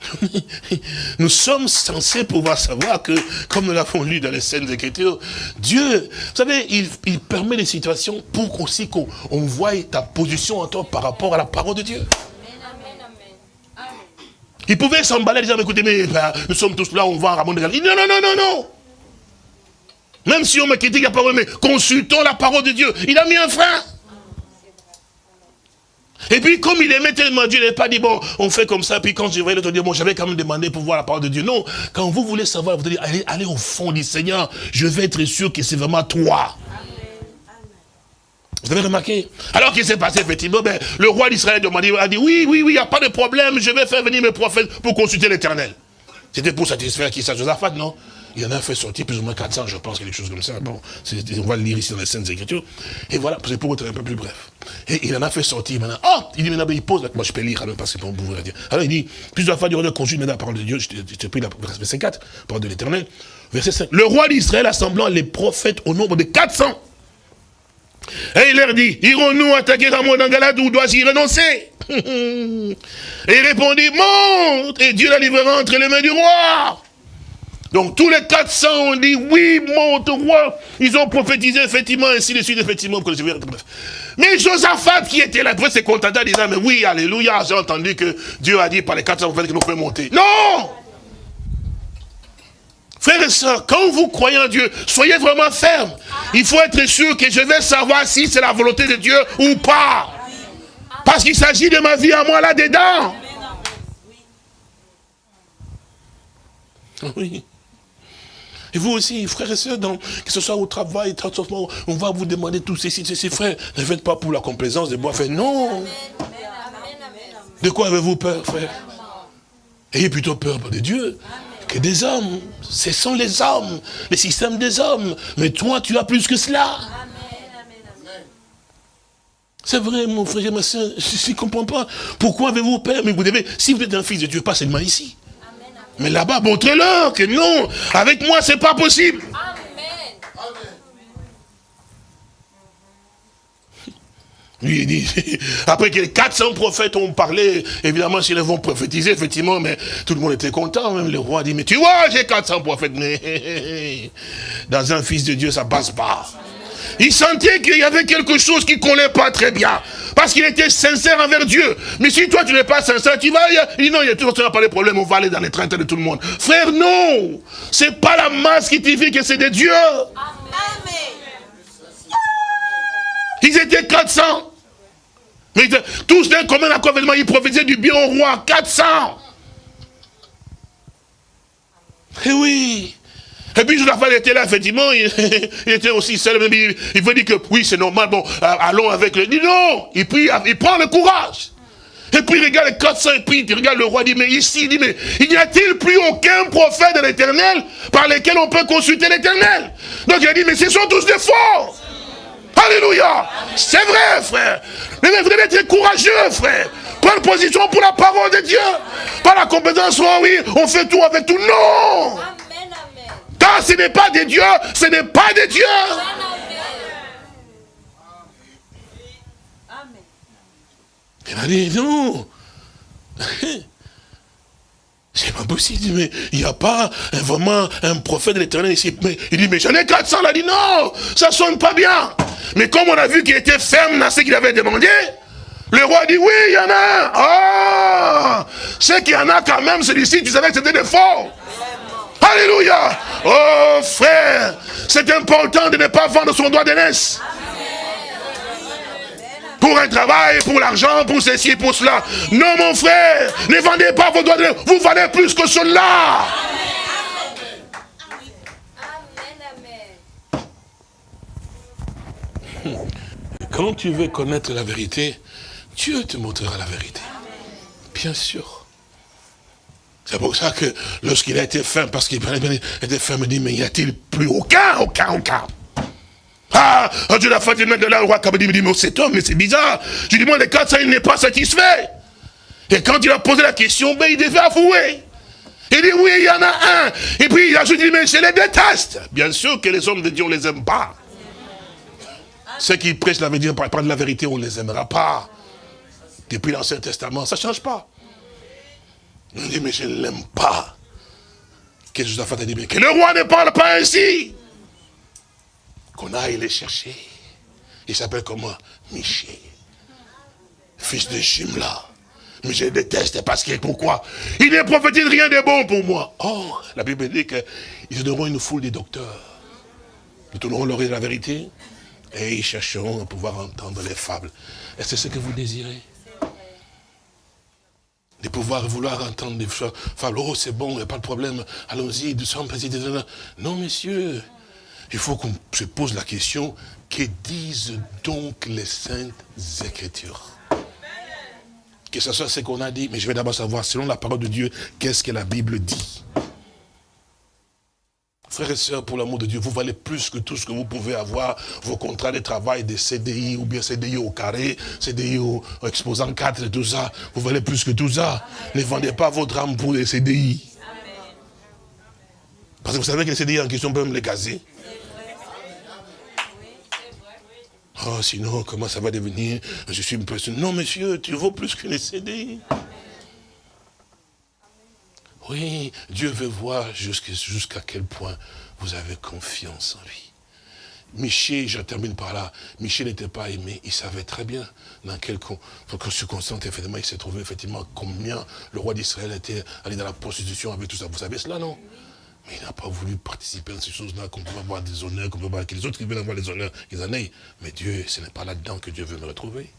nous sommes censés pouvoir savoir que, comme nous l'avons lu dans les scènes Écritures, Dieu, vous savez, il, permet des situations pour aussi qu'on voie ta position en toi par rapport à la parole de Dieu. Il pouvait s'emballer dire, écoutez, mais ben, nous sommes tous là, on va dit, non, non, non, non, non. Même si on me critique la parole, mais consultons la parole de Dieu. Il a mis un frein. Et puis, comme il aimait tellement Dieu, il n'a pas dit, bon, on fait comme ça, puis quand je voyais l'autre dire, bon, j'avais quand même demandé pour voir la parole de Dieu. Non, quand vous voulez savoir, vous allez allez, allez au fond du Seigneur, je vais être sûr que c'est vraiment toi. Vous avez remarqué? Alors qu'il s'est passé, effectivement, ben, le roi d'Israël a dit, oui, oui, oui, il n'y a pas de problème, je vais faire venir mes prophètes pour consulter l'éternel. C'était pour satisfaire qui? Ça, Josaphat, non? Il en a fait sortir plus ou moins 400, je pense, quelque chose comme ça. Bon, on va le lire ici dans les Saintes Écritures. Et voilà, c'est pour être un peu plus bref. Et il en a fait sortir maintenant. Oh Il dit maintenant, il pose, moi je peux lire, parce que pour vous dire. Alors il dit, plusieurs fois, du roi consulte maintenant la parole de Dieu, je t'ai pris la verset 4, parole de l'éternel. Verset 5. Le roi d'Israël assemblant les prophètes au nombre de 400. Et il leur dit, irons-nous attaquer Ramon d'Angalade ou dois-je y renoncer? Et il répondit, monte Et Dieu la livrera entre les mains du roi. Donc tous les 400 ont dit, oui, monte roi. Ils ont prophétisé effectivement, ainsi de suite, effectivement. Mais Josaphat qui était là, après s'est contenté en disant, mais oui, alléluia, j'ai entendu que Dieu a dit par les 400 prophètes que nous pouvons monter. Non Frères et sœurs, quand vous croyez en Dieu, soyez vraiment fermes. Il faut être sûr que je vais savoir si c'est la volonté de Dieu ou pas. Parce qu'il s'agit de ma vie à moi là-dedans. Oui. Et vous aussi, frères et sœurs, que ce soit au travail, on va vous demander tout ceci, ceci, frères. Ne faites pas pour la complaisance de boire. Fait non. De quoi avez-vous peur, frère? Ayez plutôt peur de Dieu que des hommes. Ce sont les hommes, le système des hommes. Mais toi, tu as plus que cela. C'est vrai, mon frère ma soeur, je ne comprends pas. Pourquoi avez-vous peur Mais vous devez, si vous êtes un fils de Dieu, pas seulement ici. Mais là-bas, montrez-leur que non, avec moi, c'est pas possible. Lui, il dit, après que les 400 prophètes ont parlé, évidemment, s'ils vont prophétiser, effectivement, mais tout le monde était content. Même le roi dit, mais tu vois, j'ai 400 prophètes, mais dans un fils de Dieu, ça passe pas. Il sentait qu'il y avait quelque chose qui ne collait pas très bien. Parce qu'il était sincère envers Dieu. Mais si toi tu n'es pas sincère, tu vas, il dit non, il y a toujours pas de problème, on va aller dans les trains de tout le monde. Frère, non C'est pas la masse qui dit que c'est de Dieu. Amen. Ils étaient 400. Mais tous d'un commun accord, ils prophétisaient du bien au roi. 400. Eh oui. Et puis Josaphat était là, effectivement, il, était aussi seul, mais il, il veut dire que oui, c'est normal, bon, allons avec dit non, il prend le courage. Et puis il regarde les 400, et puis il regarde le roi, il dit, mais ici, il dit, mais il n'y a-t-il plus aucun prophète de l'éternel par lequel on peut consulter l'éternel? Donc il a dit, mais ce sont tous des faux. Alléluia. C'est vrai, frère. Mais vous devez être courageux, frère. Prendre position pour la parole de Dieu. Pas la compétence, oh oui, on fait tout avec tout. Non. Ce n'est pas des dieux, ce n'est pas des dieux. Amen. Il a dit, non. C'est pas possible, mais il n'y a pas un- vraiment un prophète de l'éternel ici. Mais, il dit, mais j'en ai 400. Il a dit, non, ça sonne pas bien. Mais comme on a vu qu'il était ferme dans ce qu'il avait demandé, le roi dit, oui, il y en a. Ah, c'est qu'il y en a quand même, celui-ci, tu savais que c'était des faux. Alléluia. Oh, frère, c'est important de ne pas vendre son doigt d'aînesse pour un travail, pour l'argent, pour ceci, pour cela. Non, mon frère, ne vendez pas vos doigts de Vous valez plus que cela. Quand tu veux connaître la vérité, Dieu te montrera la vérité. Bien sûr. C'est pour ça que lorsqu'il a été ferme, parce qu'il était ferme, il dit, mais y a-t-il plus aucun, aucun, aucun? Ah, Dieu l'a fait de là, le roi Kabadi me dit, mais cet homme, mais c'est bizarre. Je lui moi, les 400, il n'est pas satisfait. Et quand il a posé la question, ben, il devait avouer. Il dit, oui, il y en a un. Et puis, il a juste dit, mais je les déteste. Bien sûr que les hommes de Dieu, on les aime pas. Ceux qui prêchent la vérité, par de la vérité, on ne les aimera pas. Depuis l'Ancien Testament, ça ne change pas. Il dit, mais je ne l'aime pas. Que Josaphat a dit, mais que le roi ne parle pas ainsi. Qu'on aille les chercher. Il s'appelle comment? Miché. Fils de Shimla. Mais je déteste parce que pourquoi? Il ne prophétise rien de bon pour moi. Oh, la Bible dit qu'ils donneront une foule de docteurs. Ils tourneront l'oreille de la vérité et ils chercheront à pouvoir entendre les fables. Est-ce que c'est ce que vous désirez? De pouvoir vouloir entendre des fables. Oh, c'est bon, il n'y a pas de problème. Allons-y, nous sommes président. Non, messieurs, il faut qu'on se pose la question, que disent donc les saintes écritures? Que ce soit ce qu'on a dit, mais je vais d'abord savoir, selon la parole de Dieu, qu'est-ce que la Bible dit? Frères et sœurs, pour l'amour de Dieu, vous valez plus que tout ce que vous pouvez avoir, vos contrats de travail, des CDI, ou bien CDI au carré, CDI au exposant 4 et tout ça. Vous valez plus que tout ça. Ne vendez pas votre âme pour les CDI. Parce que vous savez que les CDI en question peuvent me les caser. Oh, sinon, comment ça va devenir? Je suis une personne. Non, monsieur, tu vaux plus que les CDI. Oui, Dieu veut voir jusqu'à quel point vous avez confiance en lui. Michel, je termine par là, Michel n'était pas aimé, il savait très bien dans quelles circonstances, effectivement, il s'est trouvé, effectivement, combien le roi d'Israël était allé dans la prostitution avec tout ça. Vous savez cela, non? Mais il n'a pas voulu participer à ces choses-là, qu'on peut avoir des honneurs, qu'on peut avoir, que les autres qui veulent avoir les honneurs, qu'ils en aient. Mais Dieu, ce n'est pas là-dedans que Dieu veut me retrouver.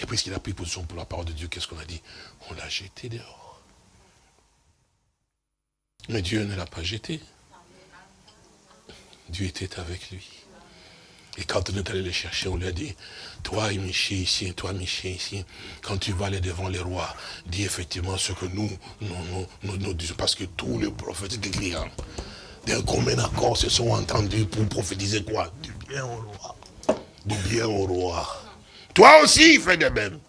Et puisqu'il a pris position pour la parole de Dieu, qu'est-ce qu'on a dit? On l'a jeté dehors. Mais Dieu ne l'a pas jeté. Dieu était avec lui. Et quand on est allé le chercher, on lui a dit, toi Michel ici, toi Michel ici, quand tu vas aller devant les rois, dis effectivement ce que nous, nous, nous, nous, nous disons, parce que tous les prophètes clients, d'un commun accord se sont entendus pour prophétiser quoi? Du bien au roi. Du bien au roi. Toi aussi, fais de même.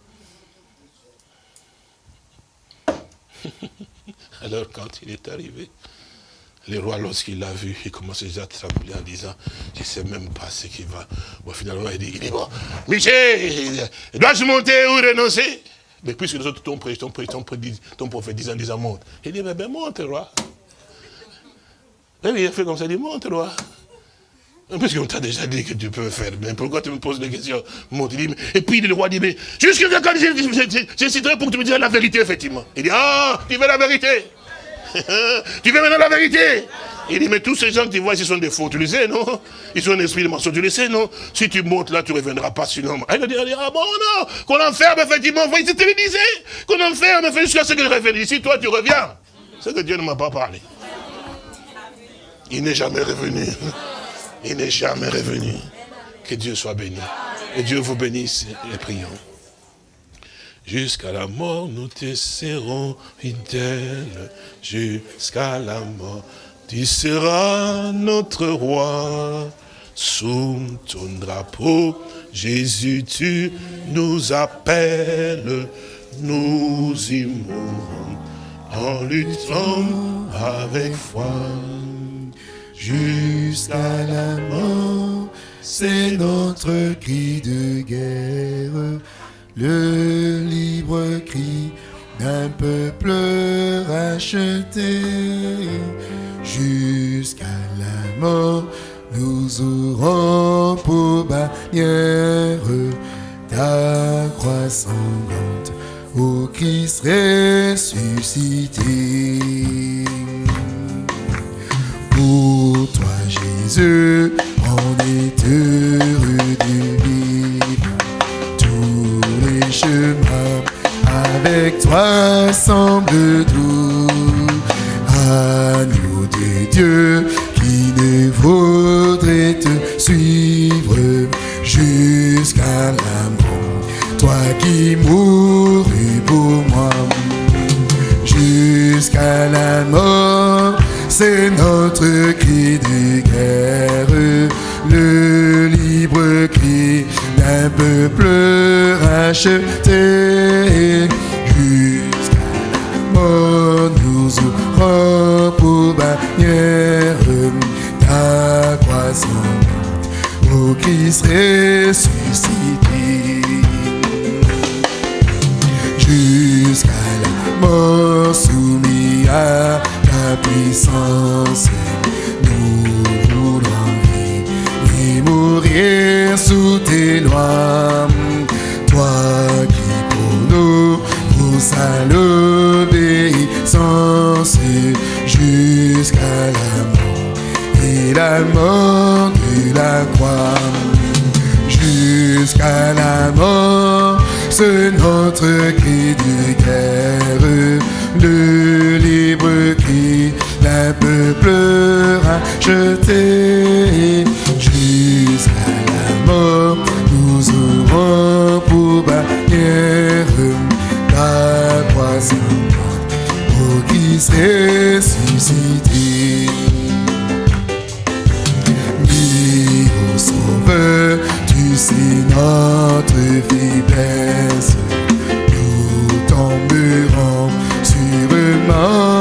Alors quand il est arrivé, le roi, lorsqu'il l'a vu, il commence déjà à trembler en disant, je ne sais même pas ce qu'il va. Bon, finalement, il dit, il dit bon, Michel, dois-je monter ou renoncer? Mais puisque les autres t'ont prêché, t'ont prêché, t'ont prophétisé en disant, monte. Il dit, mais ben, monte, roi. Et il a fait comme ça, il dit, monte, roi. Puisqu'on t'a déjà dit que tu peux faire, mais pourquoi tu me poses des questions? Monte, Et puis le roi dit, mais jusqu'à quand j'hésiterai pour que tu me dises la vérité, effectivement. Il dit, ah, tu veux la vérité tu veux maintenant la vérité? Il dit, mais tous ces gens que tu vois, ils sont des faux, tu le sais, non? Ils sont un esprit de mensonge, tu le sais, non? Si tu montes là, tu ne reviendras pas sinon. Il dit, ah bon, non, qu'on enferme, effectivement, voyez, c'était le disait, qu'on enferme, jusqu'à ce que je revienne ici, toi, tu reviens. C'est que Dieu ne m'a pas parlé. Il n'est jamais revenu. Il n'est jamais revenu. Que Dieu soit béni. Et Dieu vous bénisse et prions. Jusqu'à la mort, nous te serons fidèles. Jusqu'à la mort, tu seras notre roi. Sous ton drapeau, Jésus, tu nous appelles. Nous y mourrons en luttant avec foi. Jusqu'à la mort, c'est notre cri de guerre, le libre cri d'un peuple racheté. Jusqu'à la mort, nous aurons pour bannière ta croix sanglante, ô Christ ressuscité. Pour toi, Jésus, on est heureux Avec toi semble à nous des dieux qui ne voudraient te suivre jusqu'à la mort. Toi qui mourus pour moi jusqu'à la mort. C'est notre cri de guerre, peuple racheté. Jusqu'à la mort, nous ouvrons pour bannière ta croix sanglante, ô Christ ressuscité jusqu'à la mort soumis à ta puissance. Toi qui pour nous pousse à l'obéissance jusqu'à la mort et la mort de la croix jusqu'à la mort. C'est notre cri de guerre, le libre cri d'un peuple racheté. Christ ressuscité. Dis au Sauveur, tu sais notre faiblesse. Nous tomberons sûrement